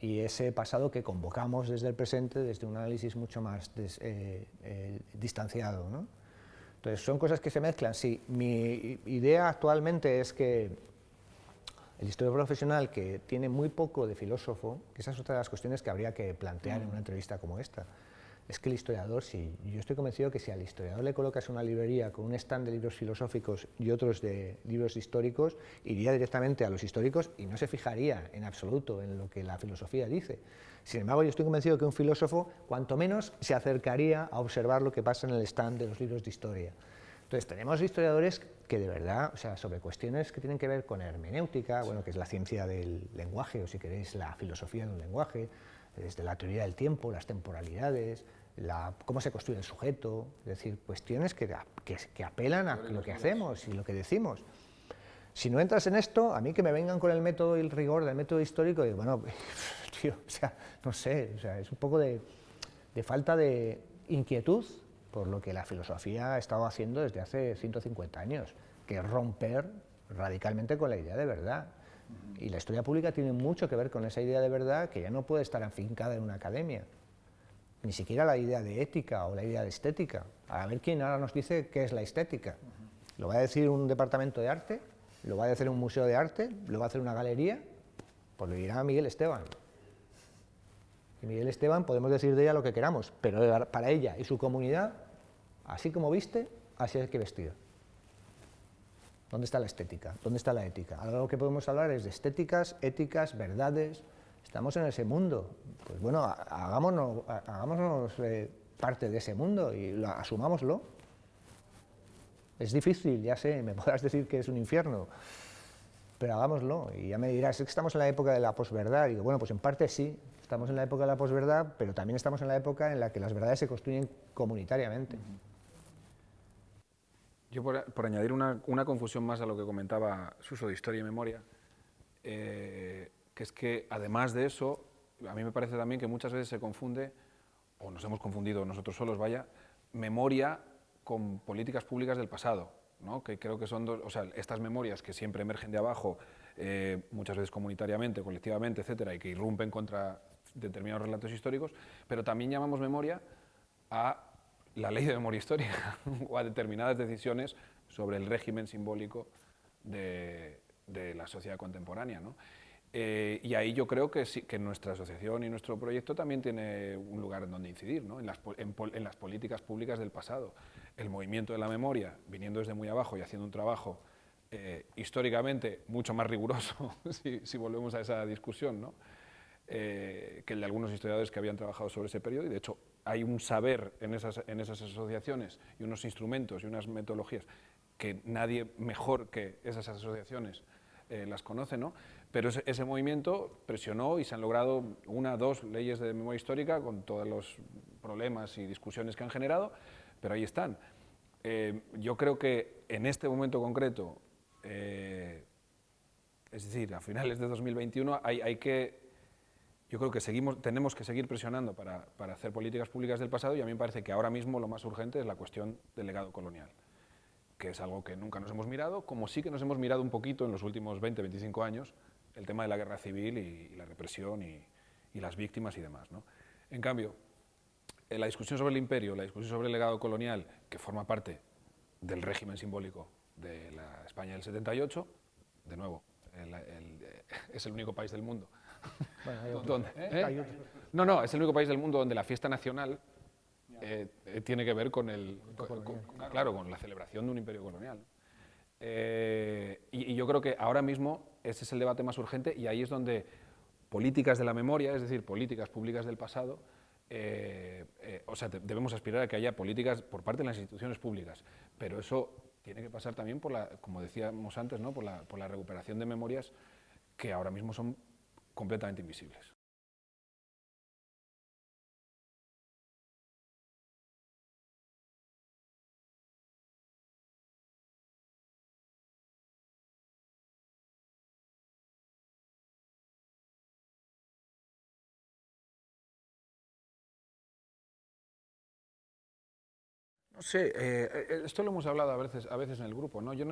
y ese pasado que convocamos desde el presente, desde un análisis mucho más eh, eh, distanciado. ¿no? Entonces, son cosas que se mezclan. Sí, mi idea actualmente es que el historiador profesional que tiene muy poco de filósofo, que esa es otra de las cuestiones que habría que plantear en una entrevista como esta, es que el historiador, si yo estoy convencido que si al historiador le colocas una librería con un stand de libros filosóficos y otros de libros históricos, iría directamente a los históricos y no se fijaría en absoluto en lo que la filosofía dice. Sin embargo, yo estoy convencido que un filósofo, cuanto menos, se acercaría a observar lo que pasa en el stand de los libros de historia. Entonces, tenemos historiadores que de verdad, o sea, sobre cuestiones que tienen que ver con hermenéutica, bueno, que es la ciencia del lenguaje, o si queréis, la filosofía del lenguaje, desde la teoría del tiempo, las temporalidades, cómo se construye el sujeto, es decir, cuestiones que, que, apelan a lo que hacemos y lo que decimos. Si no entras en esto, a mí que me vengan con el método y el rigor del método histórico, digo, bueno, tío, o sea, no sé, o sea, es un poco de, de falta de inquietud por lo que la filosofía ha estado haciendo desde hace 150 años, que es romper radicalmente con la idea de verdad. Y la historia pública tiene mucho que ver con esa idea de verdad que ya no puede estar afincada en una academia ni siquiera la idea de ética o la idea de estética. A ver quién ahora nos dice qué es la estética. ¿Lo va a decir un departamento de arte? ¿Lo va a decir un museo de arte? ¿Lo va a hacer una galería? Pues lo dirá Miguel Esteban. Y Miguel Esteban podemos decir de ella lo que queramos, pero para ella y su comunidad, así como viste, así hay que vestir. ¿Dónde está la estética? ¿Dónde está la ética? Ahora lo que podemos hablar es de estéticas, éticas, verdades, estamos en ese mundo. Pues bueno, hagámonos, hagámonos eh, parte de ese mundo y lo, asumámoslo. Es difícil, ya sé, me podrás decir que es un infierno, pero hagámoslo. Y ya me dirás, es que estamos en la época de la posverdad. Y digo, bueno, pues en parte sí, estamos en la época de la posverdad, pero también estamos en la época en la que las verdades se construyen comunitariamente. Yo, por, añadir una, confusión más a lo que comentaba Suso de historia y memoria, eh, que es que además de eso, a mí me parece también que muchas veces se confunde, o nos hemos confundido nosotros solos, vaya, memoria con políticas públicas del pasado, ¿no? que creo que son dos, o sea, estas memorias que siempre emergen de abajo, eh, muchas veces comunitariamente, colectivamente, etcétera, y que irrumpen contra determinados relatos históricos, pero también llamamos memoria a la ley de memoria histórica o a determinadas decisiones sobre el régimen simbólico de, de la sociedad contemporánea. ¿no? Eh, y ahí yo creo que, sí, que nuestra asociación y nuestro proyecto también tiene un lugar en donde incidir, ¿no? en, las, en, las, políticas públicas del pasado. El movimiento de la memoria, viniendo desde muy abajo y haciendo un trabajo eh, históricamente mucho más riguroso, si, volvemos a esa discusión, ¿no? Eh, que el de algunos historiadores que habían trabajado sobre ese periodo, y de hecho hay un saber en esas, en esas asociaciones y unos instrumentos y unas metodologías que nadie mejor que esas asociaciones las conoce, ¿no? Pero ese, movimiento presionó y se han logrado una, dos leyes de memoria histórica con todos los problemas y discusiones que han generado, pero ahí están. Eh, yo creo que en este momento concreto, eh, es decir, a finales de 2021, hay, hay, que, yo creo que seguimos, tenemos que seguir presionando para, para hacer políticas públicas del pasado y a mí me parece que ahora mismo lo más urgente es la cuestión del legado colonial que es algo que nunca nos hemos mirado, como sí que nos hemos mirado un poquito en los últimos 20, 25 años, el tema de la guerra civil y, la represión y, las víctimas y demás. ¿no? En cambio, la discusión sobre el imperio, la discusión sobre el legado colonial, que forma parte del régimen simbólico de la España del 78, de nuevo, es el único país del mundo. ¿Eh? No, no, es el único país del mundo donde la fiesta nacional eh, eh, tiene que ver con, el, claro, con la celebración de un imperio colonial. Y, yo creo que ahora mismo ese es el debate más urgente y ahí es donde políticas de la memoria, es decir, políticas públicas del pasado, eh, eh, o sea, debemos aspirar a que haya políticas por parte de las instituciones públicas, pero eso tiene que pasar también por la, como decíamos antes, ¿no? por, la, por la recuperación de memorias que ahora mismo son completamente invisibles. No sé, eh, esto lo hemos hablado a veces, a veces en el grupo, ¿no? Yo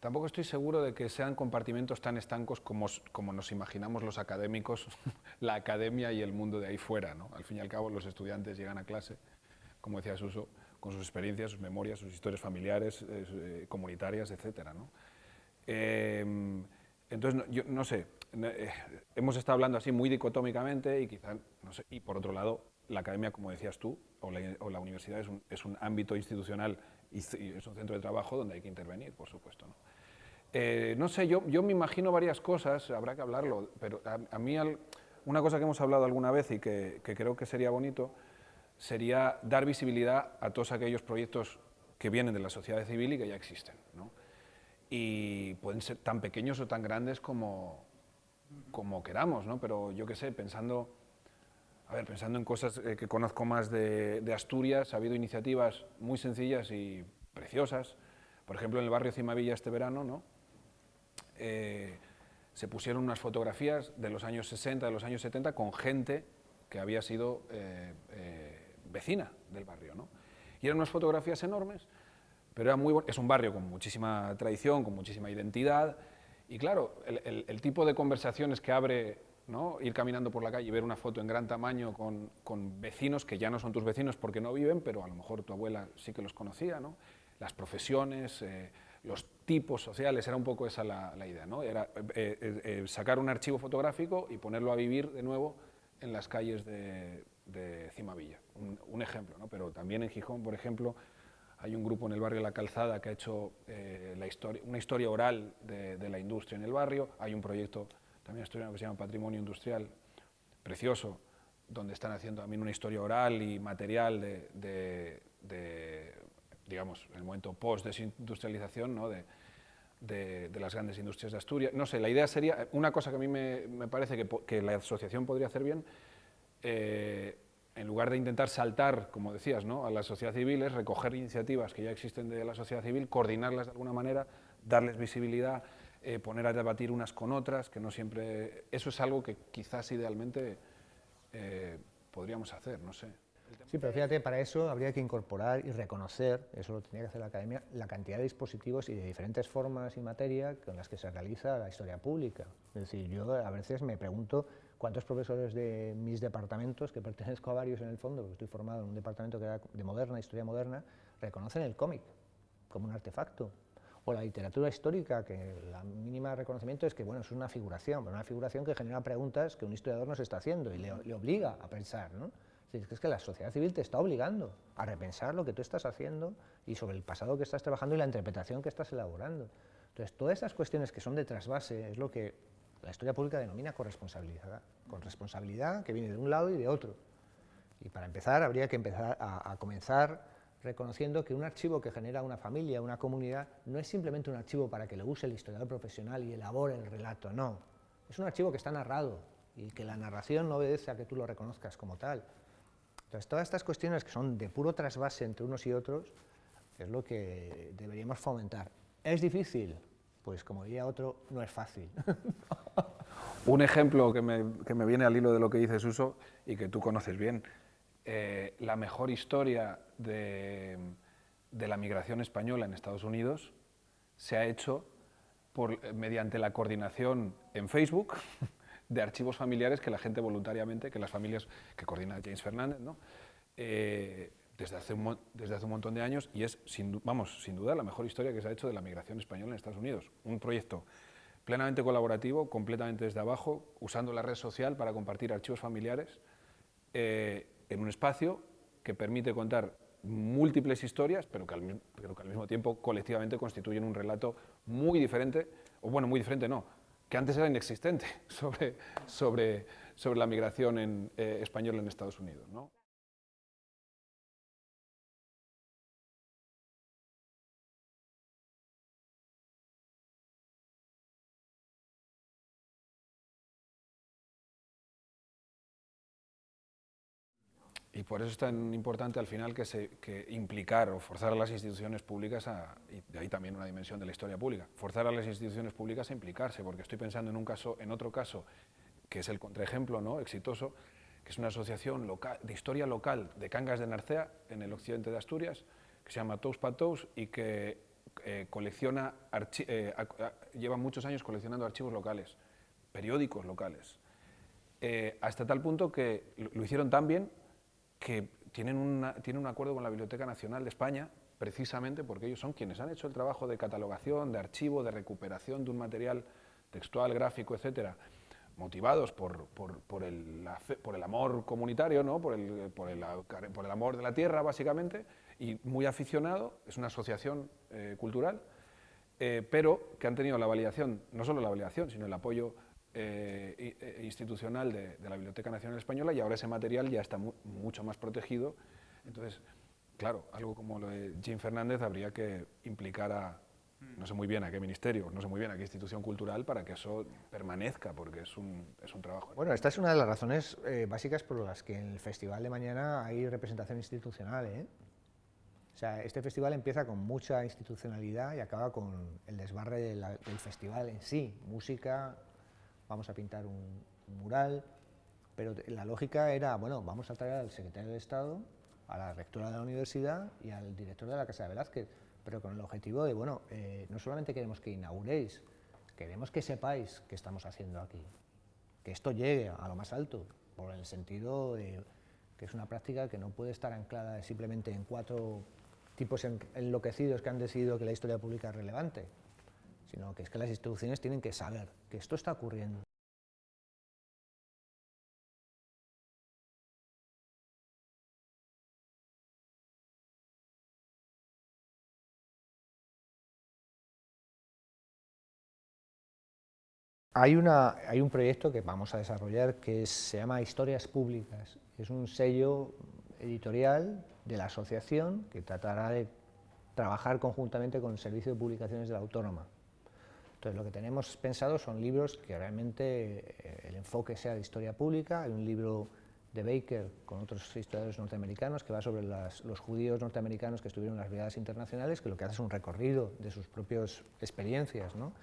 tampoco estoy seguro de que sean compartimentos tan estancos como, como nos imaginamos los académicos, la academia y el mundo de ahí fuera, ¿no? Al fin y al cabo los estudiantes llegan a clase, como decía Suso, con sus experiencias, sus memorias, sus historias familiares, comunitarias, etcétera, ¿no? entonces, yo no sé, eh, hemos estado hablando así muy dicotómicamente y quizá, no sé, y por otro lado, la academia, como decías tú, o la, universidad es un, es un, ámbito institucional y, es un centro de trabajo donde hay que intervenir, por supuesto. No, eh, no sé, yo, yo me imagino varias cosas, habrá que hablarlo, pero a, mí una cosa que hemos hablado alguna vez y que, que, creo que sería bonito sería dar visibilidad a todos aquellos proyectos que vienen de la sociedad civil y que ya existen. ¿no? Y pueden ser tan pequeños o tan grandes como, como queramos, ¿no? Pero yo qué sé, pensando, a ver, pensando en cosas eh, que conozco más de, Asturias, ha habido iniciativas muy sencillas y preciosas. Por ejemplo, en el barrio Cimavilla este verano, ¿no? Eh, se pusieron unas fotografías de los años 60, de los años 70, con gente que había sido eh, vecina del barrio, ¿no? Y eran unas fotografías enormes, pero era muy es un barrio con muchísima tradición, con muchísima identidad, y claro, el, tipo de conversaciones que abre ¿no? ir caminando por la calle y ver una foto en gran tamaño con, con, vecinos que ya no son tus vecinos porque no viven, pero a lo mejor tu abuela sí que los conocía, ¿no? las profesiones, eh, los tipos sociales, era un poco esa la, idea, ¿no? era eh, eh, sacar un archivo fotográfico y ponerlo a vivir de nuevo en las calles de, de Cimavilla, un, ejemplo, ¿no? pero también en Gijón, por ejemplo, hay un grupo en el barrio La Calzada que ha hecho la una historia oral de, la industria en el barrio. Hay un proyecto también asturiano que se llama Patrimonio Industrial, precioso, donde están haciendo también una historia oral y material de, digamos, el momento post-desindustrialización ¿no? de, de, las grandes industrias de Asturias. No sé, la idea sería, una cosa que a mí me, me parece que, que, la asociación podría hacer bien, eh, en lugar de intentar saltar, como decías, ¿no? a la sociedad civil, es recoger iniciativas que ya existen de la sociedad civil, coordinarlas de alguna manera, darles visibilidad, eh, poner a debatir unas con otras, que no siempre... Eso es algo que quizás idealmente eh, podríamos hacer, no sé. Sí, pero fíjate, para eso habría que incorporar y reconocer, eso lo tendría que hacer la academia, la cantidad de dispositivos y de diferentes formas y materia con las que se realiza la historia pública. Es decir, yo a veces me pregunto cuántos profesores de mis departamentos, que pertenezco a varios en el fondo, porque estoy formado en un departamento que era de moderna, historia moderna, reconocen el cómic como un artefacto. O la literatura histórica, que la mínima reconocimiento es que bueno, es una figuración, una figuración que genera preguntas que un historiador nos está haciendo y le, le obliga a pensar. ¿no? Es que la sociedad civil te está obligando a repensar lo que tú estás haciendo y sobre el pasado que estás trabajando y la interpretación que estás elaborando. Entonces, todas esas cuestiones que son de trasvase es lo que la historia pública denomina corresponsabilidad, corresponsabilidad que viene de un lado y de otro. Y para empezar, habría que empezar a, comenzar reconociendo que un archivo que genera una familia, una comunidad, no es simplemente un archivo para que lo use el historiador profesional y elabore el relato, no. Es un archivo que está narrado y que la narración no obedece a que tú lo reconozcas como tal, entonces, todas estas cuestiones que son de puro trasvase entre unos y otros es lo que deberíamos fomentar. ¿Es difícil? Pues como diría otro, no es fácil. Un ejemplo que me, que me, viene al hilo de lo que dices, Uso, y que tú conoces bien, eh, la mejor historia de, de, la migración española en Estados Unidos se ha hecho por, mediante la coordinación en Facebook de archivos familiares que la gente voluntariamente, que las familias que coordina James Fernández, ¿no? Eh, desde, hace un, desde hace un montón de años y es, vamos, sin duda, la mejor historia que se ha hecho de la migración española en Estados Unidos. Un proyecto plenamente colaborativo, completamente desde abajo, usando la red social para compartir archivos familiares eh, en un espacio que permite contar múltiples historias, pero que, al, mismo tiempo colectivamente constituyen un relato muy diferente, o bueno, muy diferente no, que antes era inexistente sobre, sobre, sobre la migración en, eh, española en Estados Unidos. ¿no? Y por eso es tan importante al final que, se, que implicar o forzar a las instituciones públicas, a, y de ahí también una dimensión de la historia pública, forzar a las instituciones públicas a implicarse, porque estoy pensando en un caso, en otro caso, que es el contraejemplo ¿no? exitoso, que es una asociación local, de historia local de Cangas de Narcea, en el occidente de Asturias, que se llama Tous Patous y que eh, colecciona, eh, lleva muchos años coleccionando archivos locales, periódicos locales, eh, hasta tal punto que lo, hicieron tan bien que tienen, un acuerdo con la Biblioteca Nacional de España precisamente porque ellos son quienes han hecho el trabajo de catalogación, de archivo, de recuperación de un material textual, gráfico, etcétera, motivados por, por, el, por el, amor comunitario, ¿no? por, el, el, por, el, amor de la tierra, básicamente, y muy aficionado, es una asociación eh, cultural, eh, pero que han tenido la validación, no solo la validación, sino el apoyo eh, institucional de, la Biblioteca Nacional Española y ahora ese material ya está mucho más protegido. Entonces, claro, algo como lo de Jim Fernández habría que implicar a, no sé muy bien a qué ministerio, no sé muy bien a qué institución cultural para que eso permanezca, porque es un, es un trabajo. Bueno, esta es una de las razones eh, básicas por las que en el festival de mañana hay representación institucional. ¿eh? O sea, este festival empieza con mucha institucionalidad y acaba con el desbarre del festival en sí. Música, vamos a pintar un, mural, pero la lógica era, bueno, vamos a traer al secretario de Estado, a la rectora de la universidad y al director de la Casa de Velázquez. Pero con el objetivo de, bueno, eh, no solamente queremos que inauguréis, queremos que sepáis qué estamos haciendo aquí, que esto llegue a lo más alto, por el sentido de que es una práctica que no puede estar anclada simplemente en cuatro tipos enloquecidos que han decidido que la historia pública es relevante, sino que es que las instituciones tienen que saber que esto está ocurriendo. Hay, una, hay un proyecto que vamos a desarrollar que se llama Historias Públicas. Es un sello editorial de la asociación que tratará de trabajar conjuntamente con el Servicio de Publicaciones de la Autónoma. Entonces, lo que tenemos pensado son libros que realmente eh, el enfoque sea de historia pública. Hay un libro de Baker con otros historiadores norteamericanos que va sobre los judíos norteamericanos que estuvieron en las brigadas internacionales, que lo que hace es un recorrido de sus propias experiencias. ¿no?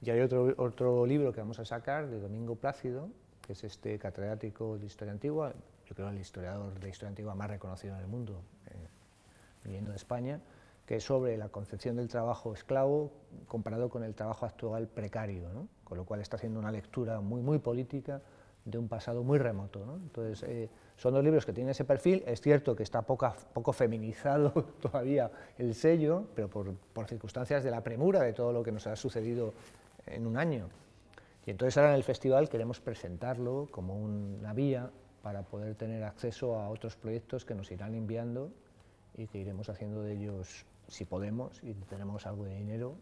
Y hay otro, otro libro que vamos a sacar de Domingo Plácido, que es este catedrático de Historia Antigua, yo creo el historiador de Historia Antigua más reconocido en el mundo, eh, viniendo de España, que es sobre la concepción del trabajo esclavo comparado con el trabajo actual precario, ¿no? con lo cual está haciendo una lectura muy, muy política de un pasado muy remoto. ¿no? Entonces, eh, son dos libros que tienen ese perfil, es cierto que está poco, poco feminizado todavía el sello, pero por, por circunstancias de la premura de todo lo que nos ha sucedido en un año. Y entonces ahora en el festival queremos presentarlo como una vía para poder tener acceso a otros proyectos que nos irán enviando y que iremos haciendo de ellos, si podemos, y tenemos algo de dinero,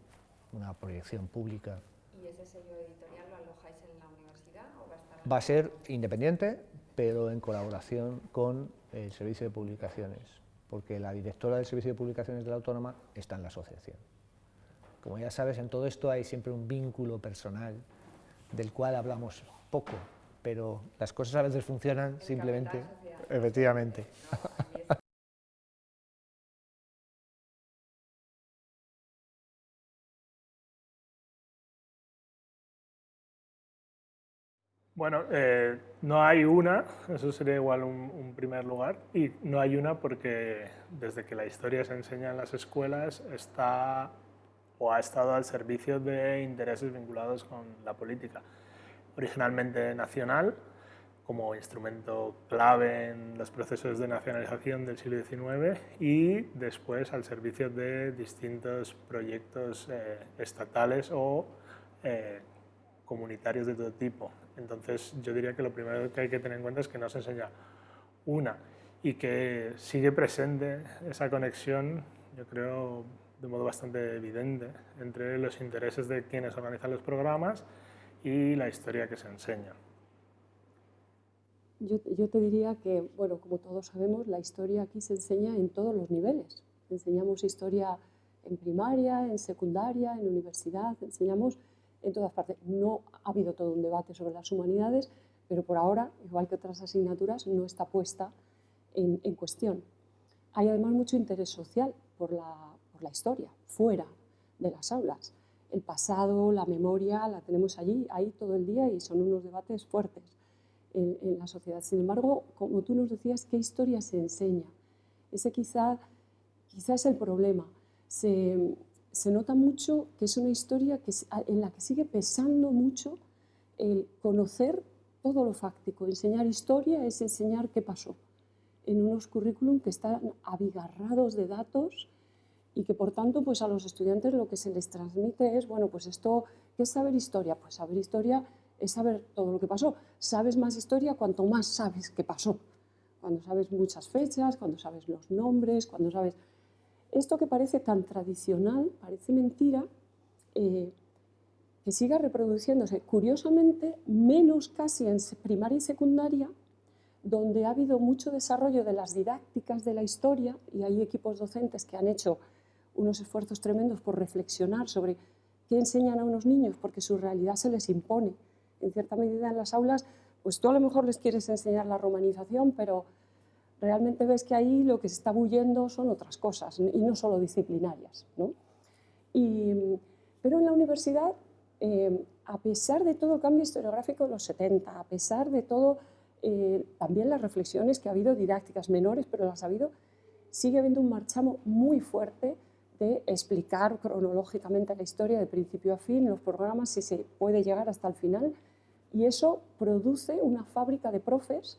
una proyección pública. ¿Y ese sello editorial lo alojáis en la universidad o va a estar...? Va a ser independiente, pero en colaboración con el Servicio de Publicaciones, porque la directora del Servicio de Publicaciones de la Autónoma está en la asociación. Como ya sabes, en todo esto hay siempre un vínculo personal del cual hablamos poco, pero las cosas a veces funcionan simplemente... Efectivamente. Bueno, eh, no hay una, eso sería igual un, un, primer lugar, y no hay una porque desde que la historia se enseña en las escuelas está o ha estado al servicio de intereses vinculados con la política. Originalmente nacional, como instrumento clave en los procesos de nacionalización del siglo XIX y después al servicio de distintos proyectos eh, estatales o eh, comunitarios de todo tipo. Entonces yo diría que lo primero que hay que tener en cuenta es que no se enseña una y que sigue presente esa conexión, yo creo, de modo bastante evidente entre los intereses de quienes organizan los programas y la historia que se enseña. Yo, te diría que, bueno, como todos sabemos, la historia aquí se enseña en todos los niveles. Enseñamos historia en primaria, en secundaria, en universidad, enseñamos en todas partes. No ha habido todo un debate sobre las humanidades, pero por ahora, igual que otras asignaturas, no está puesta en, en cuestión. Hay además mucho interés social por la, la historia, fuera de las aulas. El pasado, la memoria, la tenemos allí, ahí todo el día y son unos debates fuertes. en, la sociedad. Sin embargo, como tú nos decías, ¿qué historia se enseña? Ese quizá, quizá es el problema. Se, se nota mucho que es una historia que, en la que sigue pesando mucho el conocer todo lo fáctico. Enseñar historia es enseñar qué pasó en unos currículum que están abigarrados de datos y que por tanto pues a los estudiantes lo que se les transmite es, bueno, pues esto, ¿qué es saber historia? Pues saber historia es saber todo lo que pasó. Sabes más historia cuanto más sabes qué pasó. Cuando sabes muchas fechas, cuando sabes los nombres, cuando sabes... Esto que parece tan tradicional, parece mentira, eh, que siga reproduciéndose. Curiosamente, menos casi en primaria y secundaria, donde ha habido mucho desarrollo de las didácticas de la historia y hay equipos docentes que han hecho unos esfuerzos tremendos por reflexionar sobre qué enseñan a unos niños porque su realidad se les impone. En cierta medida en las aulas, pues tú a lo mejor les quieres enseñar la romanización, pero realmente ves que ahí lo que se está bullendo son otras cosas y no solo disciplinarias. pero en la universidad, eh, a pesar de todo el cambio historiográfico de los 70, a pesar de todo eh, también las reflexiones que ha habido didácticas menores, pero las ha habido, sigue habiendo un marchamo muy fuerte de explicar cronológicamente la historia de principio a fin, los programas, si se puede llegar hasta el final, y eso produce una fábrica de profes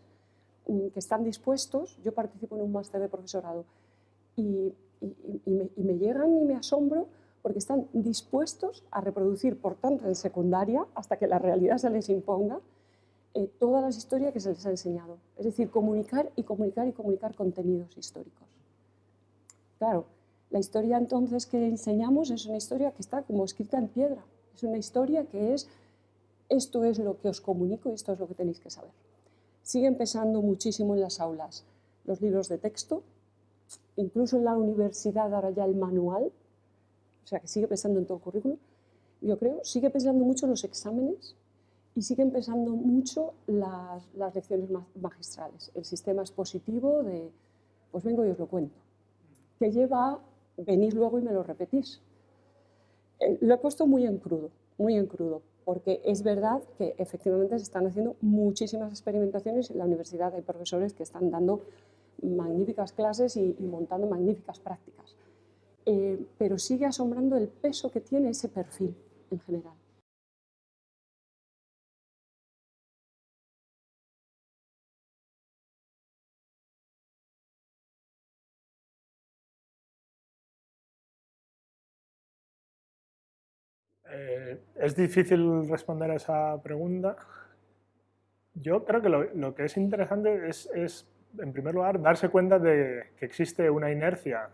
que están dispuestos, yo participo en un máster de profesorado, y, me, y, me, llegan y me asombro porque están dispuestos a reproducir, por tanto, en secundaria, hasta que la realidad se les imponga, eh, todas las historias que se les ha enseñado. Es decir, comunicar y comunicar y comunicar contenidos históricos. Claro, la historia entonces que enseñamos es una historia que está como escrita en piedra. Es una historia que es, esto es lo que os comunico y esto es lo que tenéis que saber. Sigue empezando muchísimo en las aulas los libros de texto, incluso en la universidad ahora ya el manual, o sea que sigue pensando en todo el currículum, yo creo, sigue pensando mucho los exámenes, y siguen pesando mucho las, lecciones magistrales. El sistema expositivo de, pues vengo y os lo cuento, que lleva a venir luego y me lo repetís. Eh, lo he puesto muy en crudo, muy en crudo, porque es verdad que efectivamente se están haciendo muchísimas experimentaciones en la universidad, hay profesores que están dando magníficas clases y, montando magníficas prácticas. Eh, pero sigue asombrando el peso que tiene ese perfil en general. Es difícil responder a esa pregunta. Yo creo que lo, que es interesante es, en primer lugar, darse cuenta de que existe una inercia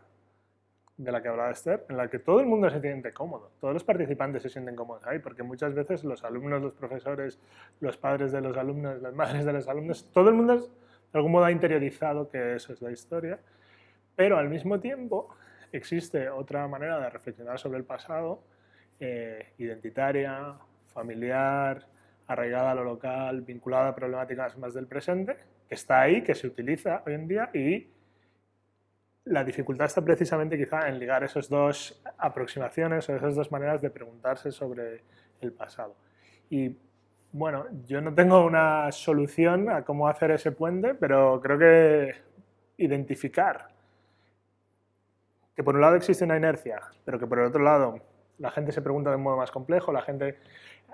de la que hablaba Esther, en la que todo el mundo se siente cómodo, todos los participantes se sienten cómodos ahí, porque muchas veces los alumnos, los profesores, los padres de los alumnos, las madres de los alumnos, todo el mundo de algún modo ha interiorizado que eso es la historia, pero al mismo tiempo existe otra manera de reflexionar sobre el pasado eh, identitaria, familiar, arraigada a lo local, vinculada a problemáticas más del presente, que está ahí, que se utiliza hoy en día y la dificultad está precisamente quizá en ligar esas dos aproximaciones o esas dos maneras de preguntarse sobre el pasado. Y bueno, yo no tengo una solución a cómo hacer ese puente, pero creo que identificar que por un lado existe una inercia, pero que por el otro lado la gente se pregunta de un modo más complejo, la gente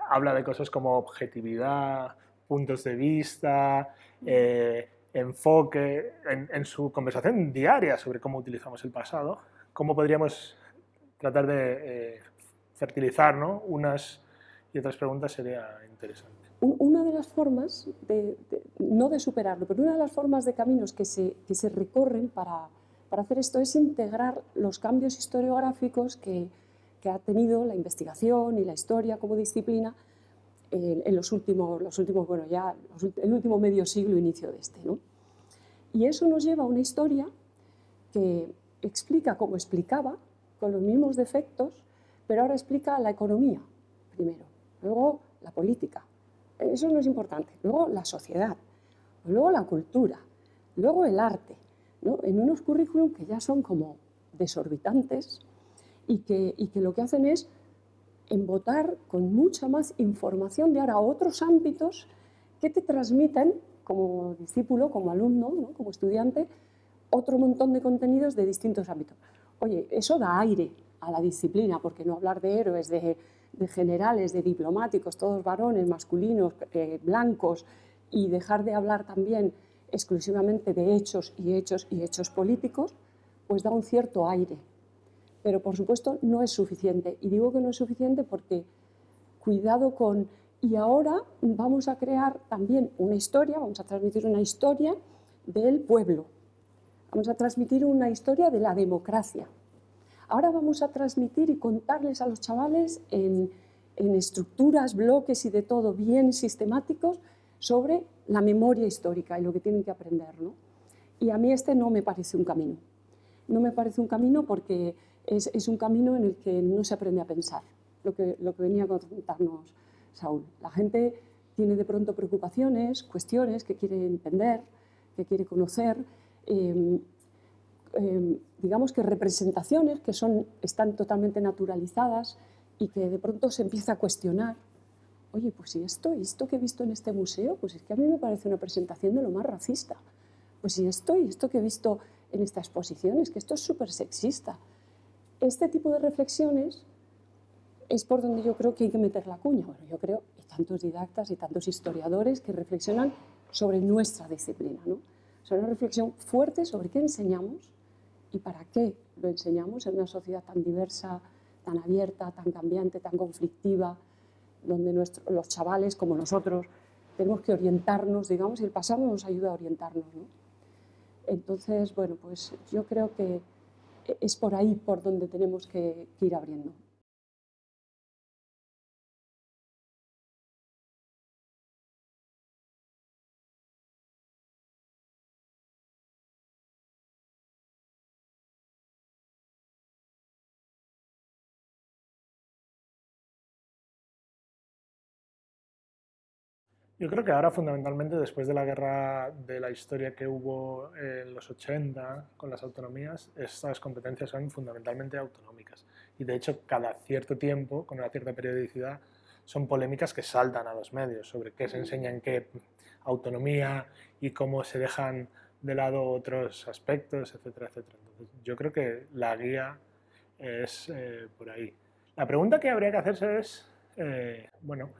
habla de cosas como objetividad, puntos de vista, eh, enfoque, en, su conversación diaria sobre cómo utilizamos el pasado, cómo podríamos tratar de eh, fertilizar ¿no? unas y otras preguntas sería interesante. Una de las formas, no de superarlo, pero una de las formas de caminos que se, recorren para hacer esto es integrar los cambios historiográficos que, que ha tenido la investigación y la historia como disciplina en, los, últimos, los últimos, bueno, ya el último medio siglo, inicio de este. ¿no? Y eso nos lleva a una historia que explica como explicaba, con los mismos defectos, pero ahora explica la economía primero, luego la política, eso no es importante, luego la sociedad, luego la cultura, luego el arte, ¿no? en unos currículum que ya son como desorbitantes, y que, y que lo que hacen es embotar con mucha más información de ahora otros ámbitos ¿qué te transmiten como discípulo, como alumno, como estudiante, otro montón de contenidos de distintos ámbitos? Oye, eso da aire a la disciplina, porque no hablar de héroes, de, generales, de diplomáticos, todos varones, masculinos, eh, blancos, y dejar de hablar también exclusivamente de hechos y hechos y hechos políticos, pues da un cierto aire. Pero por supuesto no es suficiente. Y digo que no es suficiente porque cuidado con... Y ahora vamos a crear también una historia, vamos a transmitir una historia del pueblo. Vamos a transmitir una historia de la democracia. Ahora vamos a transmitir y contarles a los chavales en, estructuras, bloques y de todo bien sistemáticos sobre la memoria histórica y lo que tienen que aprender. ¿no? Y a mí este no me parece un camino. No me parece un camino porque es, un camino en el que no se aprende a pensar, lo que, lo que venía a contarnos Saúl. La gente tiene de pronto preocupaciones, cuestiones que quiere entender, que quiere conocer, em, em, digamos que representaciones que son, están totalmente naturalizadas y que de pronto se empieza a cuestionar oye, pues si esto, esto que he visto en este museo, pues es que a mí me parece una presentación de lo más racista. Pues si esto y esto que he visto en esta exposición, es que esto es súper sexista. Este tipo de reflexiones es por donde yo creo que hay que meter la cuña. Bueno, yo creo, y tantos didactas y tantos historiadores que reflexionan sobre nuestra disciplina, ¿no? Una reflexión fuerte sobre qué enseñamos y para qué lo enseñamos en una sociedad tan diversa, tan abierta, tan cambiante, tan conflictiva, donde los chavales, como nosotros, tenemos que orientarnos, digamos, y el pasado nos ayuda a orientarnos. ¿no? Entonces, bueno, pues yo creo que es por ahí por donde tenemos que ir abriendo. Yo creo que ahora fundamentalmente después de la guerra de la historia que hubo en los 80 con las autonomías, estas competencias son fundamentalmente autonómicas. Y de hecho cada cierto tiempo, con una cierta periodicidad, son polémicas que saltan a los medios sobre qué se enseña en qué autonomía y cómo se dejan de lado otros aspectos, etcétera, etcétera. Entonces, yo creo que la guía es eh, por ahí. La pregunta que habría que hacerse es, eh, bueno,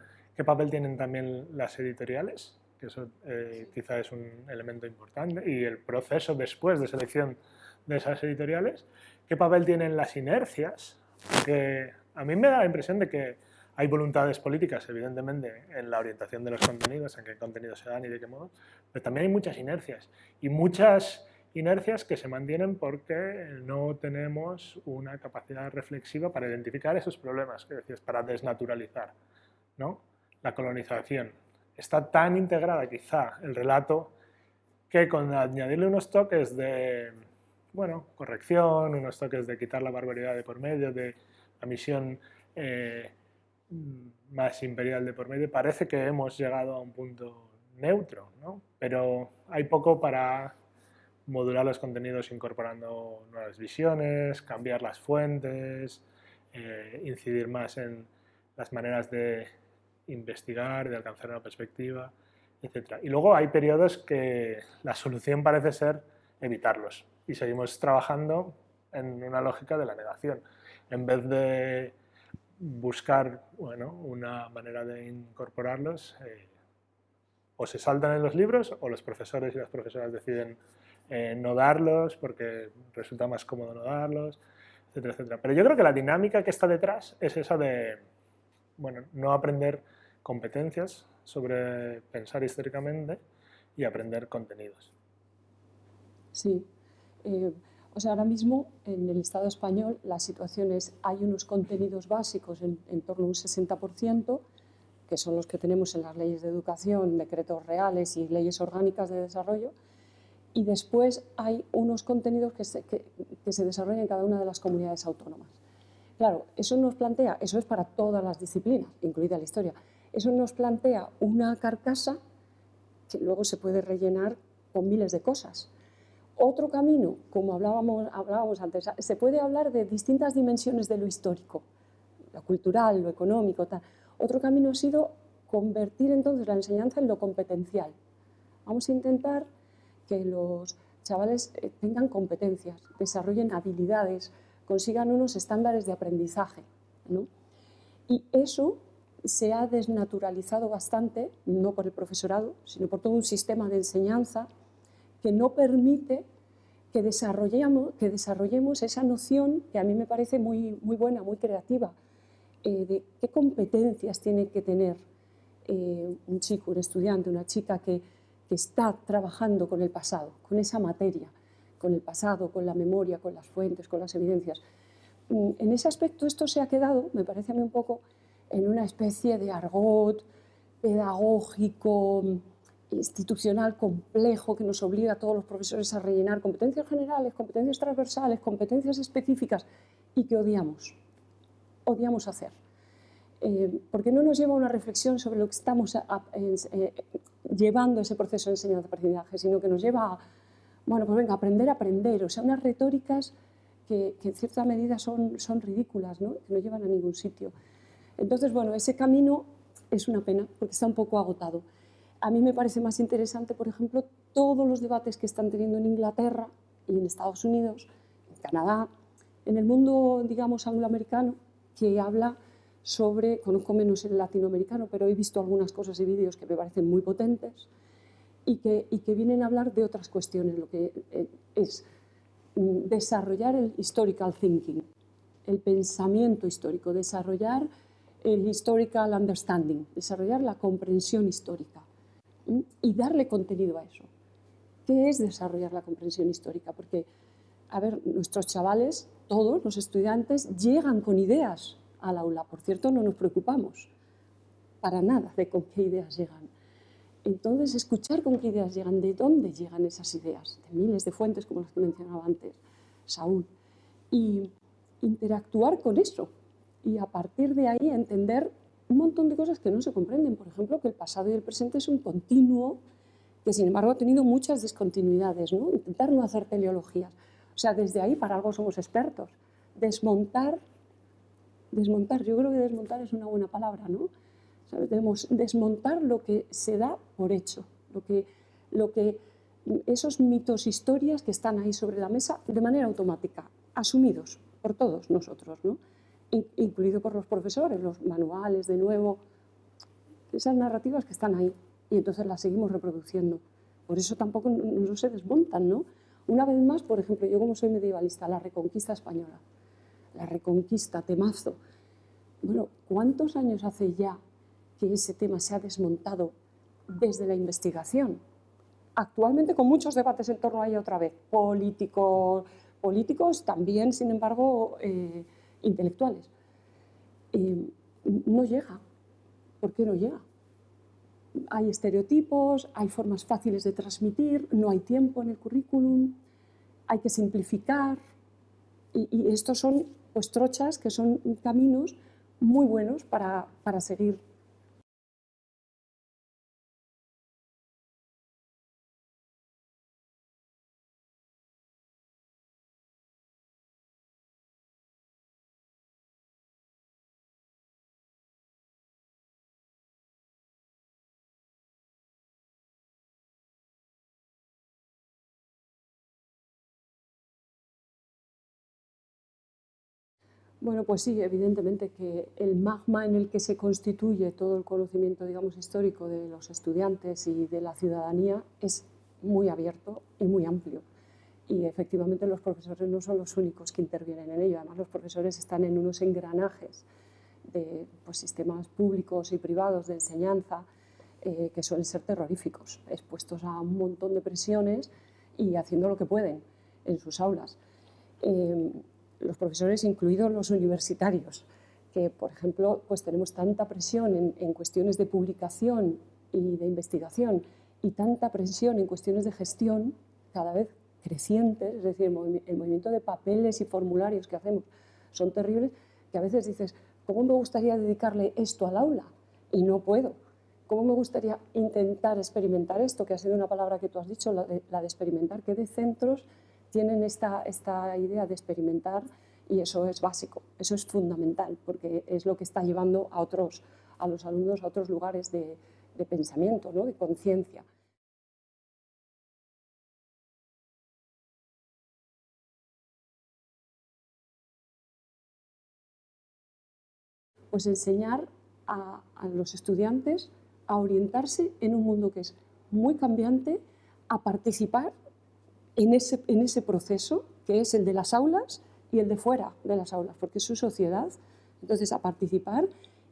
¿Qué papel tienen también las editoriales? Que eso eh, quizá es un elemento importante. Y el proceso después de selección de esas editoriales. ¿Qué papel tienen las inercias? Porque a mí me da la impresión de que hay voluntades políticas, evidentemente, en la orientación de los contenidos, en qué contenidos se dan y de qué modo, pero también hay muchas inercias. Y muchas inercias que se mantienen porque no tenemos una capacidad reflexiva para identificar esos problemas, que decías, para desnaturalizar. ¿no? La colonización. Está tan integrada quizá el relato que con añadirle unos toques de bueno, corrección, unos toques de quitar la barbaridad de por medio, de la misión eh, más imperial de por medio, parece que hemos llegado a un punto neutro, ¿no? pero hay poco para modular los contenidos incorporando nuevas visiones, cambiar las fuentes, eh, incidir más en las maneras de investigar, de alcanzar una perspectiva, etc. Y luego hay periodos que la solución parece ser evitarlos y seguimos trabajando en una lógica de la negación. En vez de buscar bueno, una manera de incorporarlos, eh, o se saltan en los libros o los profesores y las profesoras deciden eh, no darlos porque resulta más cómodo no darlos, etcétera, etcétera. Pero yo creo que la dinámica que está detrás es esa de bueno, no aprender competencias sobre pensar históricamente y aprender contenidos. Sí. Eh, o sea, ahora mismo en el Estado español la situación es, hay unos contenidos básicos en, torno a un 60%, que son los que tenemos en las leyes de educación, decretos reales y leyes orgánicas de desarrollo, y después hay unos contenidos que se, que se desarrollan en cada una de las comunidades autónomas. Claro, eso nos plantea, eso es para todas las disciplinas, incluida la historia, eso nos plantea una carcasa que luego se puede rellenar con miles de cosas. Otro camino, como hablábamos, antes, se puede hablar de distintas dimensiones de lo histórico, lo cultural, lo económico, tal. Otro camino ha sido convertir entonces la enseñanza en lo competencial. Vamos a intentar que los chavales eh, tengan competencias, desarrollen habilidades, consigan unos estándares de aprendizaje. Y eso se ha desnaturalizado bastante, no por el profesorado, sino por todo un sistema de enseñanza que no permite que desarrollemos, esa noción que a mí me parece muy, buena, muy creativa, eh, de qué competencias tiene que tener eh, un chico, un estudiante, una chica que está trabajando con el pasado, con esa materia, con el pasado, con la memoria, con las fuentes, con las evidencias. Mm, en ese aspecto esto se ha quedado, me parece a mí un poco, en una especie de argot pedagógico, institucional complejo que nos obliga a todos los profesores a rellenar competencias generales, competencias transversales, competencias específicas y que odiamos, odiamos hacer. Eh, porque no nos lleva a una reflexión sobre lo que estamos eh, llevando ese proceso de enseñanza-aprendizaje, sino que nos lleva a, bueno, pues venga, aprender aprender, o sea, unas retóricas que, en cierta medida son, son ridículas, ¿no? que no llevan a ningún sitio. Entonces, bueno, ese camino es una pena porque está un poco agotado. A mí me parece más interesante, por ejemplo, todos los debates que están teniendo en Inglaterra y en Estados Unidos, en Canadá, en el mundo, digamos, angloamericano, que habla sobre, conozco menos el latinoamericano, pero he visto algunas cosas y vídeos que me parecen muy potentes y que, vienen a hablar de otras cuestiones, lo que eh, es desarrollar el historical thinking, el pensamiento histórico, desarrollar el historical understanding, desarrollar la comprensión histórica y darle contenido a eso. ¿Qué es desarrollar la comprensión histórica? Porque, a ver, nuestros chavales, todos los estudiantes, llegan con ideas al aula. Por cierto, no nos preocupamos para nada de con qué ideas llegan. Entonces, escuchar con qué ideas llegan, de dónde llegan esas ideas, de miles de fuentes como las que mencionaba antes Saúl, y interactuar con eso, y a partir de ahí entender un montón de cosas que no se comprenden. Por ejemplo, que el pasado y el presente es un continuo que, sin embargo, ha tenido muchas discontinuidades. ¿no? Intentar no hacer teleologías. O sea, desde ahí para algo somos expertos. Desmontar, desmontar, yo creo que desmontar es una buena palabra, ¿no? Debemos desmontar lo que se da por hecho, lo que, lo que, esos mitos, historias que están ahí sobre la mesa de manera automática, asumidos por todos nosotros, ¿no? incluido por los profesores, los manuales de nuevo, esas narrativas que están ahí y entonces las seguimos reproduciendo. Por eso tampoco no, se desmontan, ¿no? Una vez más, por ejemplo, yo como soy medievalista, la reconquista española, la reconquista, temazo. Bueno, ¿cuántos años hace ya que ese tema se ha desmontado desde la investigación? Actualmente con muchos debates en torno a ella otra vez, políticos, políticos también, sin embargo, eh, intelectuales. Eh, no llega. ¿Por qué no llega? Hay estereotipos, hay formas fáciles de transmitir, no hay tiempo en el currículum, hay que simplificar. Y, estos son pues, trochas que son caminos muy buenos para seguir Bueno, pues sí, evidentemente que el magma en el que se constituye todo el conocimiento, digamos, histórico de los estudiantes y de la ciudadanía es muy abierto y muy amplio. Y efectivamente los profesores no son los únicos que intervienen en ello, además los profesores están en unos engranajes de pues, sistemas públicos y privados de enseñanza eh, que suelen ser terroríficos, expuestos a un montón de presiones y haciendo lo que pueden en sus aulas. Eh, los profesores, incluidos los universitarios, que, por ejemplo, pues tenemos tanta presión en, cuestiones de publicación y de investigación y tanta presión en cuestiones de gestión cada vez crecientes, es decir, el, movimiento de papeles y formularios que hacemos son terribles, que a veces dices, ¿cómo me gustaría dedicarle esto al aula? Y no puedo. ¿Cómo me gustaría intentar experimentar esto, que ha sido una palabra que tú has dicho, la de experimentar, que de centros tienen esta, esta idea de experimentar y eso es básico, eso es fundamental, porque es lo que está llevando a otros, a los alumnos a otros lugares de, pensamiento, ¿no? de conciencia. Pues enseñar a los estudiantes a orientarse en un mundo que es muy cambiante, a participar en ese, en ese proceso que es el de las aulas y el de fuera de las aulas, porque es su sociedad. Entonces, a participar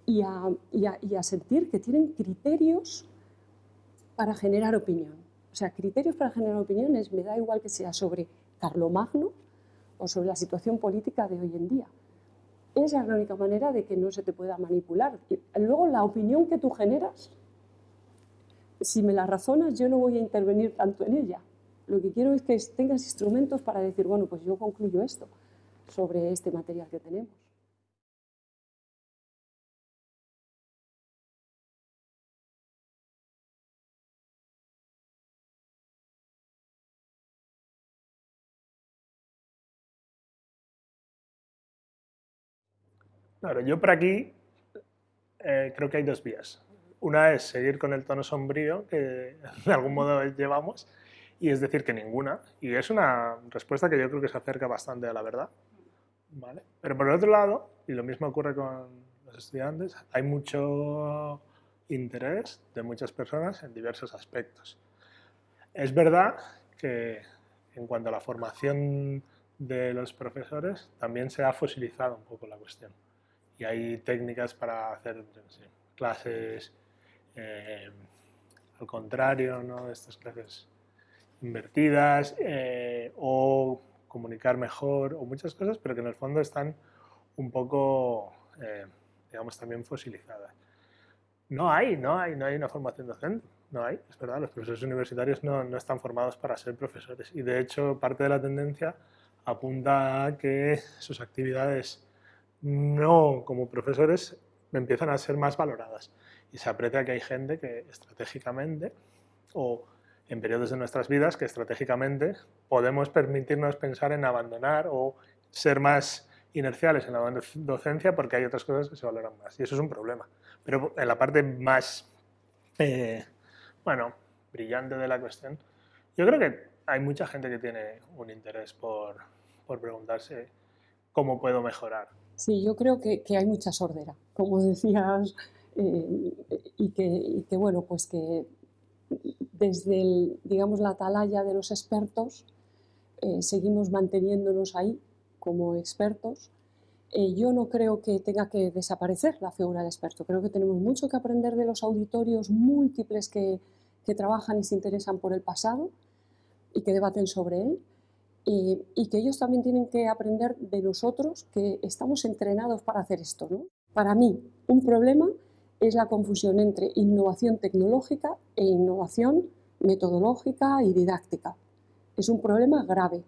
y a, y a, y a sentir que tienen criterios para generar opinión. O sea, criterios para generar opiniones, me da igual que sea sobre Carlomagno o sobre la situación política de hoy en día. Esa es la única manera de que no se te pueda manipular. Y luego, la opinión que tú generas si me la razonas, yo no voy a intervenir tanto en ella. Lo que quiero es que tengas instrumentos para decir, bueno, pues yo concluyo esto sobre este material que tenemos. Claro, yo por aquí eh, creo que hay dos vías. Una es seguir con el tono sombrío que de algún modo llevamos y es decir que ninguna. Y es una respuesta que yo creo que se acerca bastante a la verdad. ¿vale? Pero por el otro lado, y lo mismo ocurre con los estudiantes, hay mucho interés de muchas personas en diversos aspectos. Es verdad que en cuanto a la formación de los profesores, también se ha fosilizado un poco la cuestión. Y hay técnicas para hacer sí, clases eh, al contrario, ¿no? estas clases invertidas eh, o comunicar mejor o muchas cosas, pero que en el fondo están un poco, eh, digamos, también fosilizadas. No hay, no hay, no hay una formación docente, no hay, es verdad, los profesores universitarios no, no están formados para ser profesores y de hecho parte de la tendencia apunta a que sus actividades no como profesores empiezan a ser más valoradas y se aprecia que hay gente que estratégicamente o en periodos de nuestras vidas que estratégicamente podemos permitirnos pensar en abandonar o ser más inerciales en la docencia porque hay otras cosas que se valoran más y eso es un problema. Pero en la parte más, eh, bueno, brillante de la cuestión, yo creo que hay mucha gente que tiene un interés por, por preguntarse cómo puedo mejorar. Sí, yo creo que, que hay mucha sordera, como decías eh, y, que, y, que, bueno, pues que desde el, digamos, la atalaya de los expertos eh, seguimos manteniéndonos ahí como expertos. Eh, yo no creo que tenga que desaparecer la figura del experto, creo que tenemos mucho que aprender de los auditorios múltiples que, trabajan y se interesan por el pasado y que debaten sobre él, y, y, que ellos también tienen que aprender de nosotros que estamos entrenados para hacer esto. ¿no? Para mí, un problema es la confusión entre innovación tecnológica e innovación metodológica y didáctica. Es un problema grave.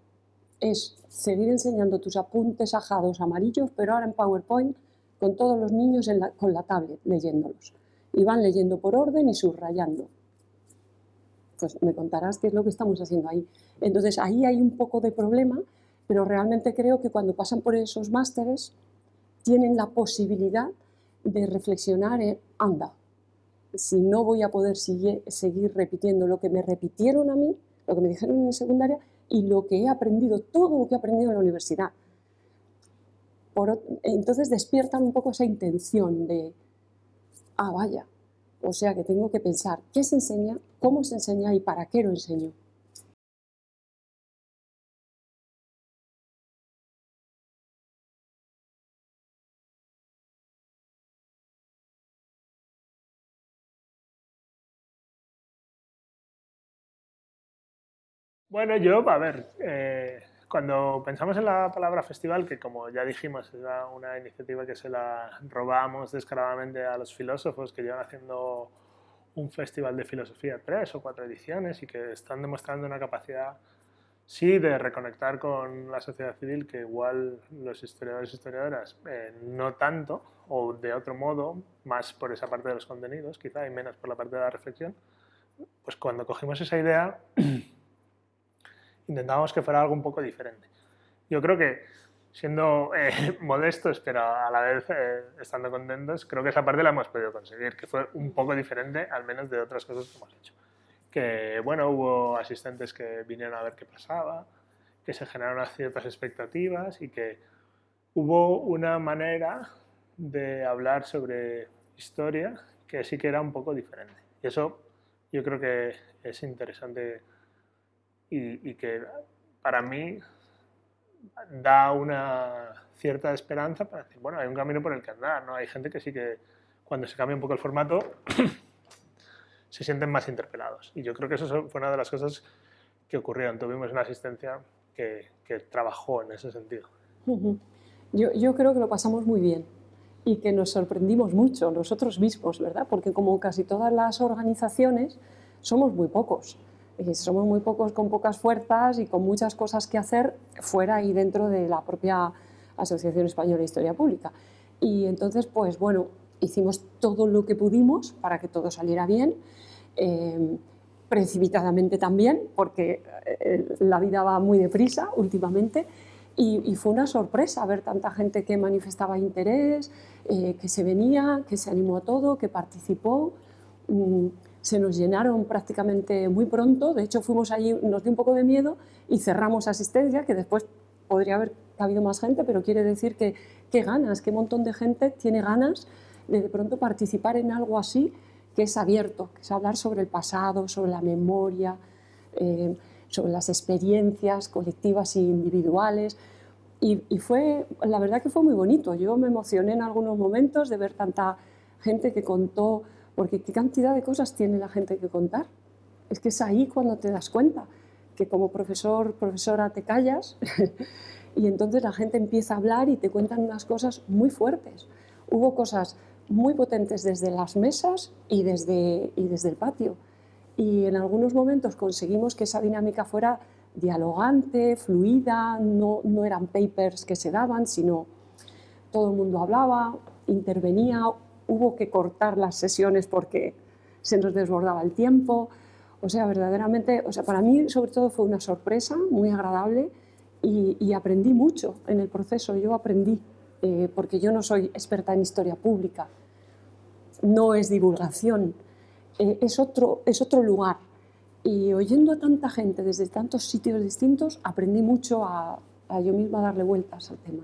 Es seguir enseñando tus apuntes ajados amarillos, pero ahora en PowerPoint con todos los niños la, con la tablet leyéndolos. Y van leyendo por orden y subrayando. Pues me contarás qué es lo que estamos haciendo ahí. Entonces ahí hay un poco de problema, pero realmente creo que cuando pasan por esos másteres tienen la posibilidad de reflexionar en, anda, si no voy a poder seguir repitiendo lo que me repitieron a mí, lo que me dijeron en secundaria y lo que he aprendido, todo lo que he aprendido en la universidad. Entonces despiertan un poco esa intención de, ah, vaya, o sea que tengo que pensar qué se enseña, cómo se enseña y para qué lo enseño. Bueno, yo, a ver, eh, cuando pensamos en la palabra festival, que como ya dijimos, es una iniciativa que se la robamos descaradamente a los filósofos que llevan haciendo un festival de filosofía, tres o cuatro ediciones, y que están demostrando una capacidad, sí, de reconectar con la sociedad civil, que igual los historiadores y historiadoras eh, no tanto, o de otro modo, más por esa parte de los contenidos, quizá, y menos por la parte de la reflexión, pues cuando cogimos esa idea intentábamos que fuera algo un poco diferente. Yo creo que siendo eh, modestos, pero a la vez eh, estando contentos, creo que esa parte la hemos podido conseguir, que fue un poco diferente, al menos de otras cosas que hemos hecho. Que, bueno, hubo asistentes que vinieron a ver qué pasaba, que se generaron ciertas expectativas y que hubo una manera de hablar sobre historia que sí que era un poco diferente. Y eso yo creo que es interesante y, y que para mí da una cierta esperanza para decir, bueno, hay un camino por el que andar, ¿no? Hay gente que sí que cuando se cambia un poco el formato se sienten más interpelados. Y yo creo que eso fue una de las cosas que ocurrieron. Tuvimos una asistencia que, que trabajó en ese sentido. yo, yo creo que lo pasamos muy bien y que nos sorprendimos mucho nosotros mismos, ¿verdad? Porque como casi todas las organizaciones, somos muy pocos somos muy pocos con pocas fuerzas y con muchas cosas que hacer fuera y dentro de la propia Asociación Española de Historia Pública. Y entonces, pues bueno, hicimos todo lo que pudimos para que todo saliera bien, eh, precipitadamente también, porque eh, la vida va muy deprisa últimamente, y, fue una sorpresa ver tanta gente que manifestaba interés, eh, que se venía, que se animó a todo, que participó. Mm, se nos llenaron prácticamente muy pronto, de hecho fuimos allí, nos dio un poco de miedo y cerramos asistencia, que después podría haber habido más gente, pero quiere decir que qué ganas, qué montón de gente tiene ganas de de pronto participar en algo así, que es abierto, que es hablar sobre el pasado, sobre la memoria, eh, sobre las experiencias colectivas e individuales. Y, y, fue, la verdad que fue muy bonito. Yo me emocioné en algunos momentos de ver tanta gente que contó porque qué cantidad de cosas tiene la gente que contar. Es que es ahí cuando te das cuenta que como profesor, profesora te callas y entonces la gente empieza a hablar y te cuentan unas cosas muy fuertes. Hubo cosas muy potentes desde las mesas y desde, y desde el patio. Y en algunos momentos conseguimos que esa dinámica fuera dialogante, fluida, no, no eran papers que se daban, sino todo el mundo hablaba, intervenía, hubo que cortar las sesiones porque se nos desbordaba el tiempo. O sea, verdaderamente, o sea, para mí sobre todo fue una sorpresa muy agradable y, aprendí mucho en el proceso. Yo aprendí, eh, porque yo no soy experta en historia pública, no es divulgación, eh, es, otro, es otro lugar. Y oyendo a tanta gente desde tantos sitios distintos, aprendí mucho a, a yo misma darle vueltas al tema.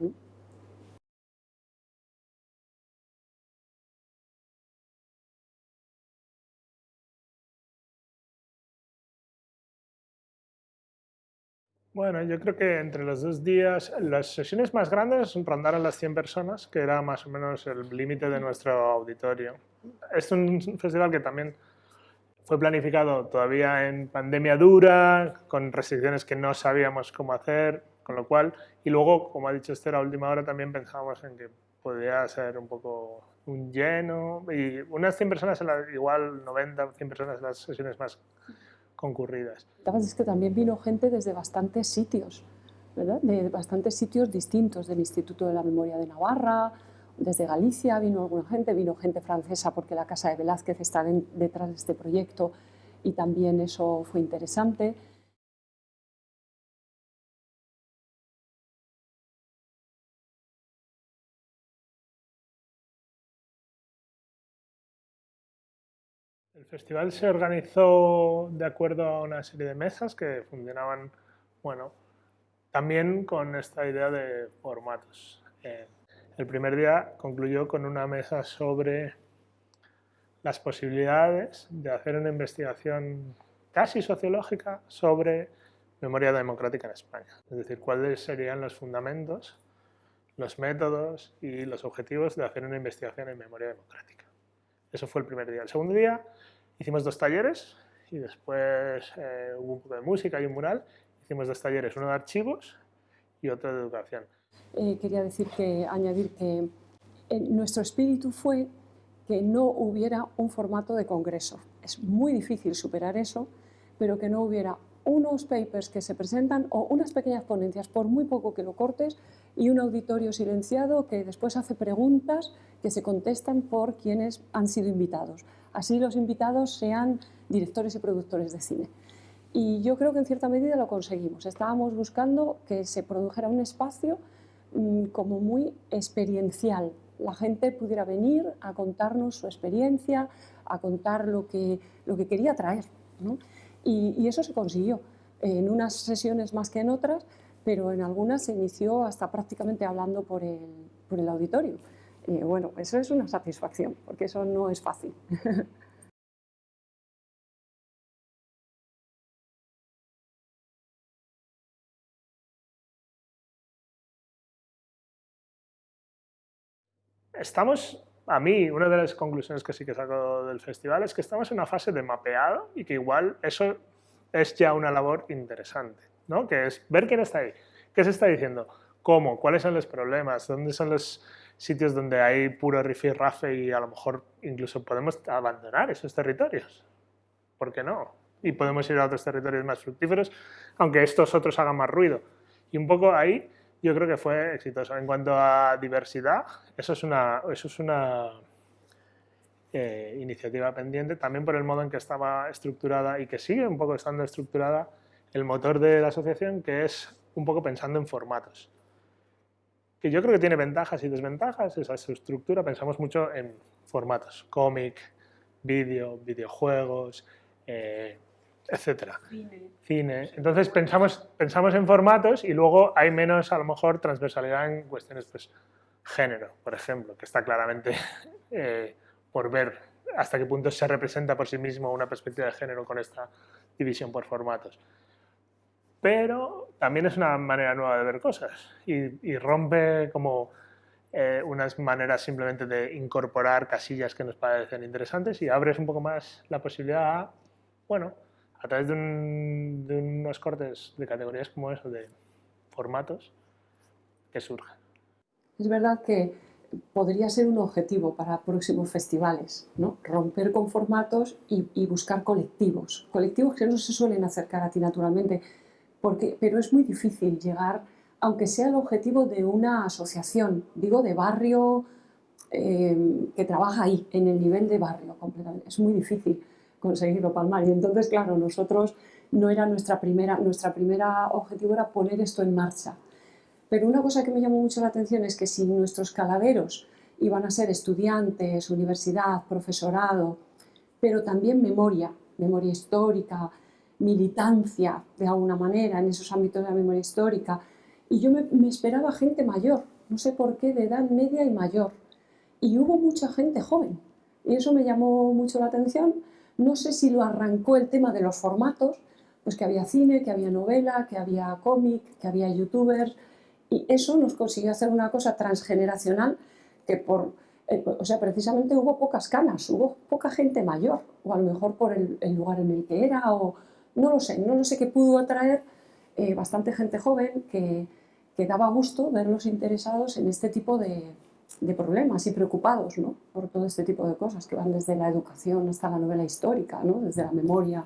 Bueno, yo creo que entre los dos días, las sesiones más grandes rondaron las 100 personas, que era más o menos el límite de nuestro auditorio. Es un festival que también fue planificado todavía en pandemia dura, con restricciones que no sabíamos cómo hacer, con lo cual, y luego, como ha dicho Esther, a última hora también pensábamos en que podía ser un poco un lleno, y unas 100 personas, igual 90, 100 personas las sesiones más concurridas. Es que también vino gente desde bastantes sitios, ¿verdad? de bastantes sitios distintos, del Instituto de la Memoria de Navarra, desde Galicia vino alguna gente, vino gente francesa porque la Casa de Velázquez está detrás de este proyecto y también eso fue interesante. El festival se organizó de acuerdo a una serie de mesas que funcionaban, bueno, también con esta idea de formatos. Eh, el primer día concluyó con una mesa sobre las posibilidades de hacer una investigación casi sociológica sobre memoria democrática en España. Es decir, cuáles serían los fundamentos, los métodos y los objetivos de hacer una investigación en memoria democrática. Eso fue el primer día. El segundo día hicimos dos talleres y después eh, hubo un poco de música y un mural. Hicimos dos talleres, uno de archivos y otro de educación. Eh, quería decir que, añadir que eh, nuestro espíritu fue que no hubiera un formato de congreso. Es muy difícil superar eso, pero que no hubiera unos papers que se presentan o unas pequeñas ponencias, por muy poco que lo cortes, y un auditorio silenciado que después hace preguntas que se contestan por quienes han sido invitados. Así los invitados sean directores y productores de cine. Y yo creo que en cierta medida lo conseguimos. Estábamos buscando que se produjera un espacio mm, como muy experiencial. La gente pudiera venir a contarnos su experiencia, a contar lo que, lo que quería traer. Y, eso se consiguió, en unas sesiones más que en otras, pero en algunas se inició hasta prácticamente hablando por el, por el auditorio. Y bueno, eso es una satisfacción, porque eso no es fácil. estamos, a mí, una de las conclusiones que sí que saco del festival es que estamos en una fase de mapeado y que igual eso es ya una labor interesante, ¿no? Que es ver quién está ahí, qué se está diciendo, cómo, cuáles son los problemas, dónde son los sitios donde hay puro rifirrafe y a lo mejor incluso podemos abandonar esos territorios. ¿Por qué no? Y podemos ir a otros territorios más fructíferos, aunque estos otros hagan más ruido. Y un poco ahí yo creo que fue exitoso. En cuanto a diversidad, eso es una, eso es una eh, iniciativa pendiente, también por el modo en que estaba estructurada y que sigue un poco estando estructurada el motor de la asociación, que es un poco pensando en formatos. Que yo creo que tiene ventajas y desventajas esa estructura. Pensamos mucho en formatos, cómic, vídeo, videojuegos, eh, etcétera. Cine. Entonces pensamos, pensamos en formatos y luego hay menos, a lo mejor, transversalidad en cuestiones, pues, género, por ejemplo, que está claramente eh, por ver hasta qué punto se representa por sí mismo una perspectiva de género con esta división por formatos. Pero también es una manera nueva de ver cosas y, rompe como eh, unas maneras simplemente de incorporar casillas que nos parecen interesantes y abres un poco más la posibilidad a, bueno, a través de, unos cortes de categorías como eso, de formatos, que surgen. Es verdad que podría ser un objetivo para próximos festivales, ¿no? romper con formatos y, buscar colectivos, colectivos que no se suelen acercar a ti naturalmente, pero es muy difícil llegar, aunque sea el objetivo de una asociación, digo de barrio, eh, que trabaja ahí, en el nivel de barrio completamente, es muy difícil conseguirlo palmar. Y entonces, claro, nosotros no era nuestra primera, nuestra primera objetivo era poner esto en marcha. Pero una cosa que me llamó mucho la atención es que si nuestros caladeros iban a ser estudiantes, universidad, profesorado, pero también memoria, memoria histórica, militancia de alguna manera en esos ámbitos de la memoria histórica. Y yo me, esperaba gente mayor, no sé por qué, de edad media y mayor. Y hubo mucha gente joven. Y eso me llamó mucho la atención no sé si lo arrancó el tema de los formatos, pues que había cine, que había novela, que había cómic, que había youtubers, y eso nos consiguió hacer una cosa transgeneracional que por, eh, o sea, precisamente hubo pocas canas, hubo poca gente mayor, o a lo mejor por el, lugar en el que era, o no lo sé, no lo sé qué pudo atraer eh, bastante gente joven que, que daba gusto verlos interesados en este tipo de, de problemas y preocupados ¿no? por todo este tipo de cosas que van desde la educación hasta la novela histórica, ¿no? desde la memoria,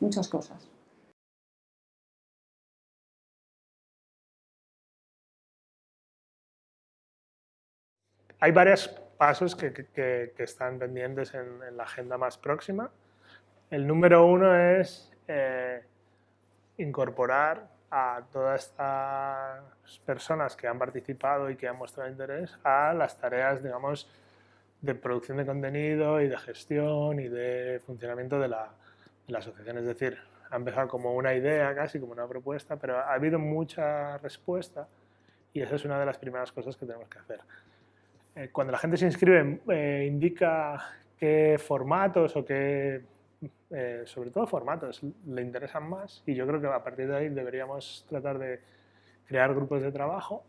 muchas cosas. Hay varios pasos que, que, están pendientes en, la agenda más próxima. El número uno es eh, incorporar a todas estas personas que han participado y que han mostrado interés a las tareas, digamos, de producción de contenido y de gestión y de funcionamiento de la, asociación. Es decir, ha empezado como una idea, casi como una propuesta, pero ha habido mucha respuesta y esa es una de las primeras cosas que tenemos que hacer. Eh, cuando la gente se inscribe, eh, indica qué formatos o qué eh, sobre todo formatos, le interesan más y yo creo que a partir de ahí deberíamos tratar de crear grupos de trabajo.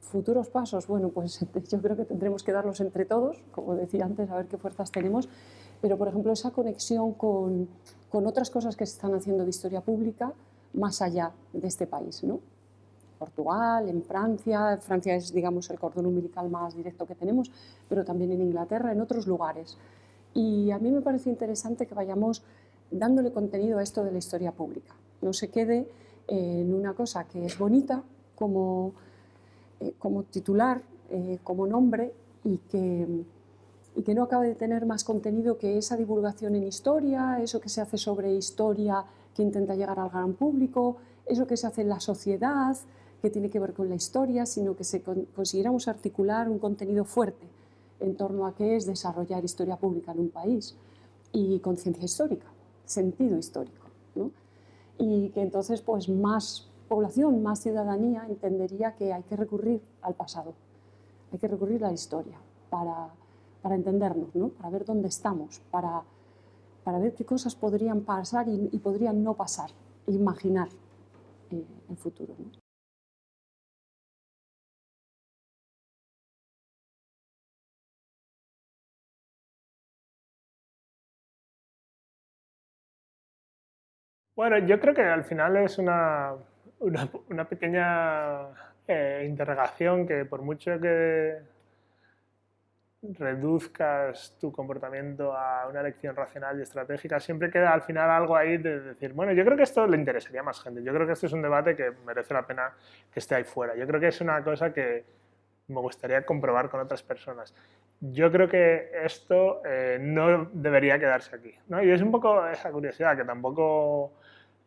Futuros pasos, bueno, pues yo creo que tendremos que darlos entre todos, como decía antes, a ver qué fuerzas tenemos, pero por ejemplo esa conexión con, con otras cosas que se están haciendo de historia pública más allá de este país, ¿no? Portugal, en Francia, Francia es digamos el cordón umbilical más directo que tenemos, pero también en Inglaterra, en otros lugares. Y a mí me parece interesante que vayamos dándole contenido a esto de la historia pública. No se quede en una cosa que es bonita como, eh, como titular, eh, como nombre, y que, y que no acabe de tener más contenido que esa divulgación en historia, eso que se hace sobre historia que intenta llegar al gran público, eso que se hace en la sociedad, que tiene que ver con la historia, sino que se consiguiéramos articular un contenido fuerte en torno a qué es desarrollar historia pública en un país y conciencia histórica, sentido histórico. Y que entonces pues, más población, más ciudadanía entendería que hay que recurrir al pasado, hay que recurrir a la historia para, para entendernos, ¿no? para ver dónde estamos, para, para ver qué cosas podrían pasar y, podrían no pasar, imaginar eh, el futuro. ¿no? Bueno, yo creo que al final es una, una, pequeña eh, interrogación que por mucho que reduzcas tu comportamiento a una elección racional y estratégica, siempre queda al final algo ahí de decir, bueno, yo creo que esto le interesaría a más gente, yo creo que este es un debate que merece la pena que esté ahí fuera, yo creo que es una cosa que me gustaría comprobar con otras personas. Yo creo que esto eh, no debería quedarse aquí. ¿no? Y es un poco esa curiosidad, que tampoco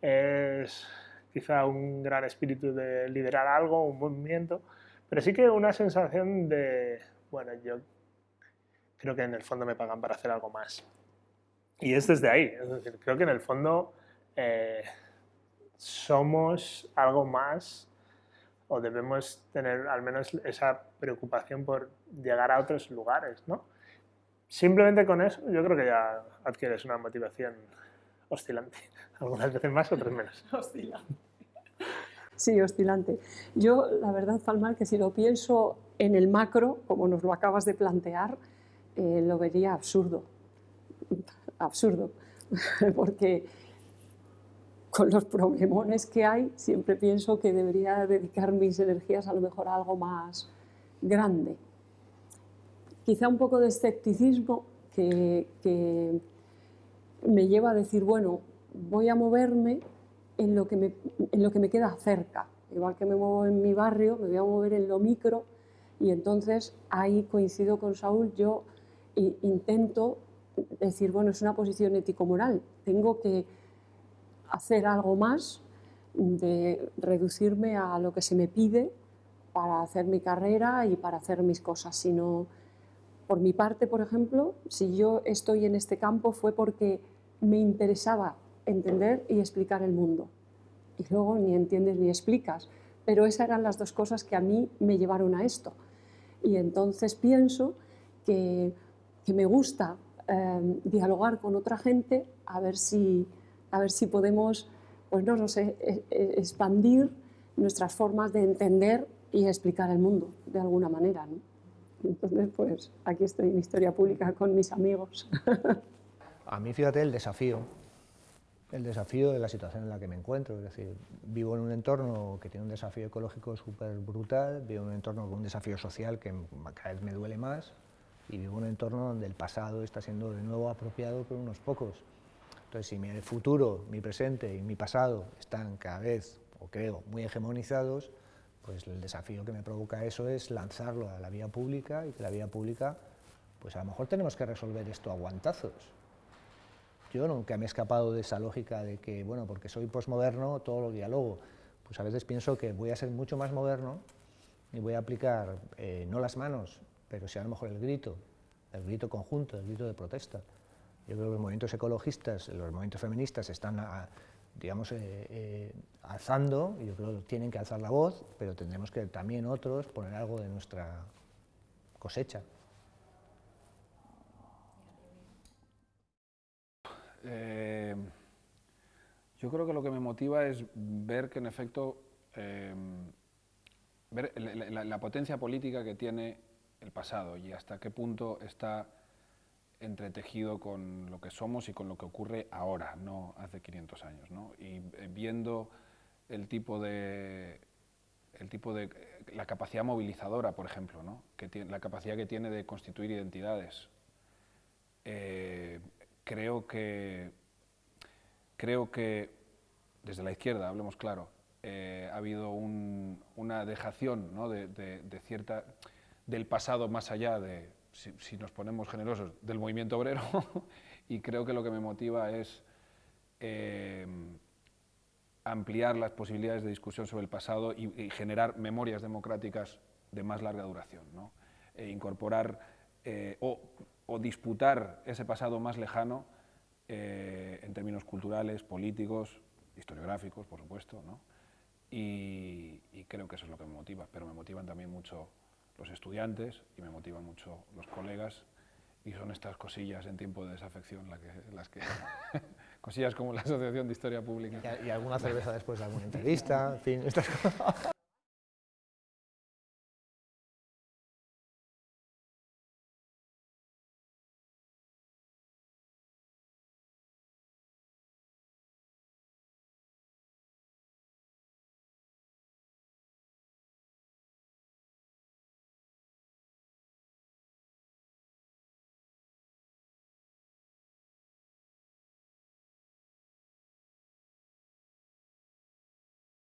es quizá un gran espíritu de liderar algo, un movimiento, pero sí que una sensación de, bueno, yo creo que en el fondo me pagan para hacer algo más. Y es desde ahí, es decir, creo que en el fondo eh, somos algo más o debemos tener al menos esa preocupación por llegar a otros lugares, ¿no? Simplemente con eso yo creo que ya adquieres una motivación oscilante. Algunas veces más, otras menos. Oscilante. Sí, oscilante. Yo, la verdad, Falmar, que si lo pienso en el macro, como nos lo acabas de plantear, eh, lo vería absurdo. Absurdo. Porque con los problemones que hay, siempre pienso que debería dedicar mis energías a lo mejor a algo más grande. Quizá un poco de escepticismo que, que me lleva a decir, bueno, voy a moverme en lo, que me, en lo que me queda cerca. Igual que me muevo en mi barrio, me voy a mover en lo micro y entonces ahí coincido con Saúl, yo intento decir, bueno, es una posición ético-moral, tengo que hacer algo más de reducirme a lo que se me pide para hacer mi carrera y para hacer mis cosas, sino por mi parte, por ejemplo, si yo estoy en este campo fue porque me interesaba entender y explicar el mundo. Y luego ni entiendes ni explicas. Pero esas eran las dos cosas que a mí me llevaron a esto. Y entonces pienso que, que me gusta eh, dialogar con otra gente a ver si, a ver si podemos, pues no, no sé, e, e, expandir nuestras formas de entender y explicar el mundo de alguna manera. Entonces, pues aquí estoy en Historia Pública con mis amigos. A mí, fíjate, el desafío, el desafío de la situación en la que me encuentro, es decir, vivo en un entorno que tiene un desafío ecológico súper brutal, vivo en un entorno con un desafío social que cada vez me duele más, y vivo en un entorno donde el pasado está siendo de nuevo apropiado por unos pocos. Entonces, si mi futuro, mi presente y mi pasado están cada vez, o creo, muy hegemonizados, pues el desafío que me provoca eso es lanzarlo a la vía pública y que la vía pública, pues a lo mejor tenemos que resolver esto a guantazos, yo nunca me he escapado de esa lógica de que, bueno, porque soy posmoderno, todo lo diálogo. Pues a veces pienso que voy a ser mucho más moderno y voy a aplicar eh, no las manos, pero sí a lo mejor el grito, el grito conjunto, el grito de protesta. Yo creo que los movimientos ecologistas, los movimientos feministas están, digamos, eh, eh, alzando, yo creo que tienen que alzar la voz, pero tendremos que también otros poner algo de nuestra cosecha. Eh, yo creo que lo que me motiva es ver que en efecto, eh, ver la, potencia política que tiene el pasado y hasta qué punto está entretejido con lo que somos y con lo que ocurre ahora, no hace 500 años. ¿no? Y eh, viendo el tipo de el tipo de la capacidad movilizadora, por ejemplo, ¿no? que tiene, la capacidad que tiene de constituir identidades, creo que, creo que desde la izquierda, hablemos claro, eh, ha habido una dejación de, cierta, del pasado más allá de, si, nos ponemos generosos, del movimiento obrero y creo que lo que me motiva es eh, ampliar las posibilidades de discusión sobre el pasado y, generar memorias democráticas de más larga duración. E incorporar eh, disputar ese pasado más lejano eh, en términos culturales, políticos, historiográficos, por supuesto. ¿no? Y, y creo que eso es lo que me motiva, pero me motivan también mucho los estudiantes y me motivan mucho los colegas y son estas cosillas en tiempo de desafección las que cosillas como la Asociación de Historia Pública. Y, alguna cerveza después de alguna entrevista, en fin, estas cosas.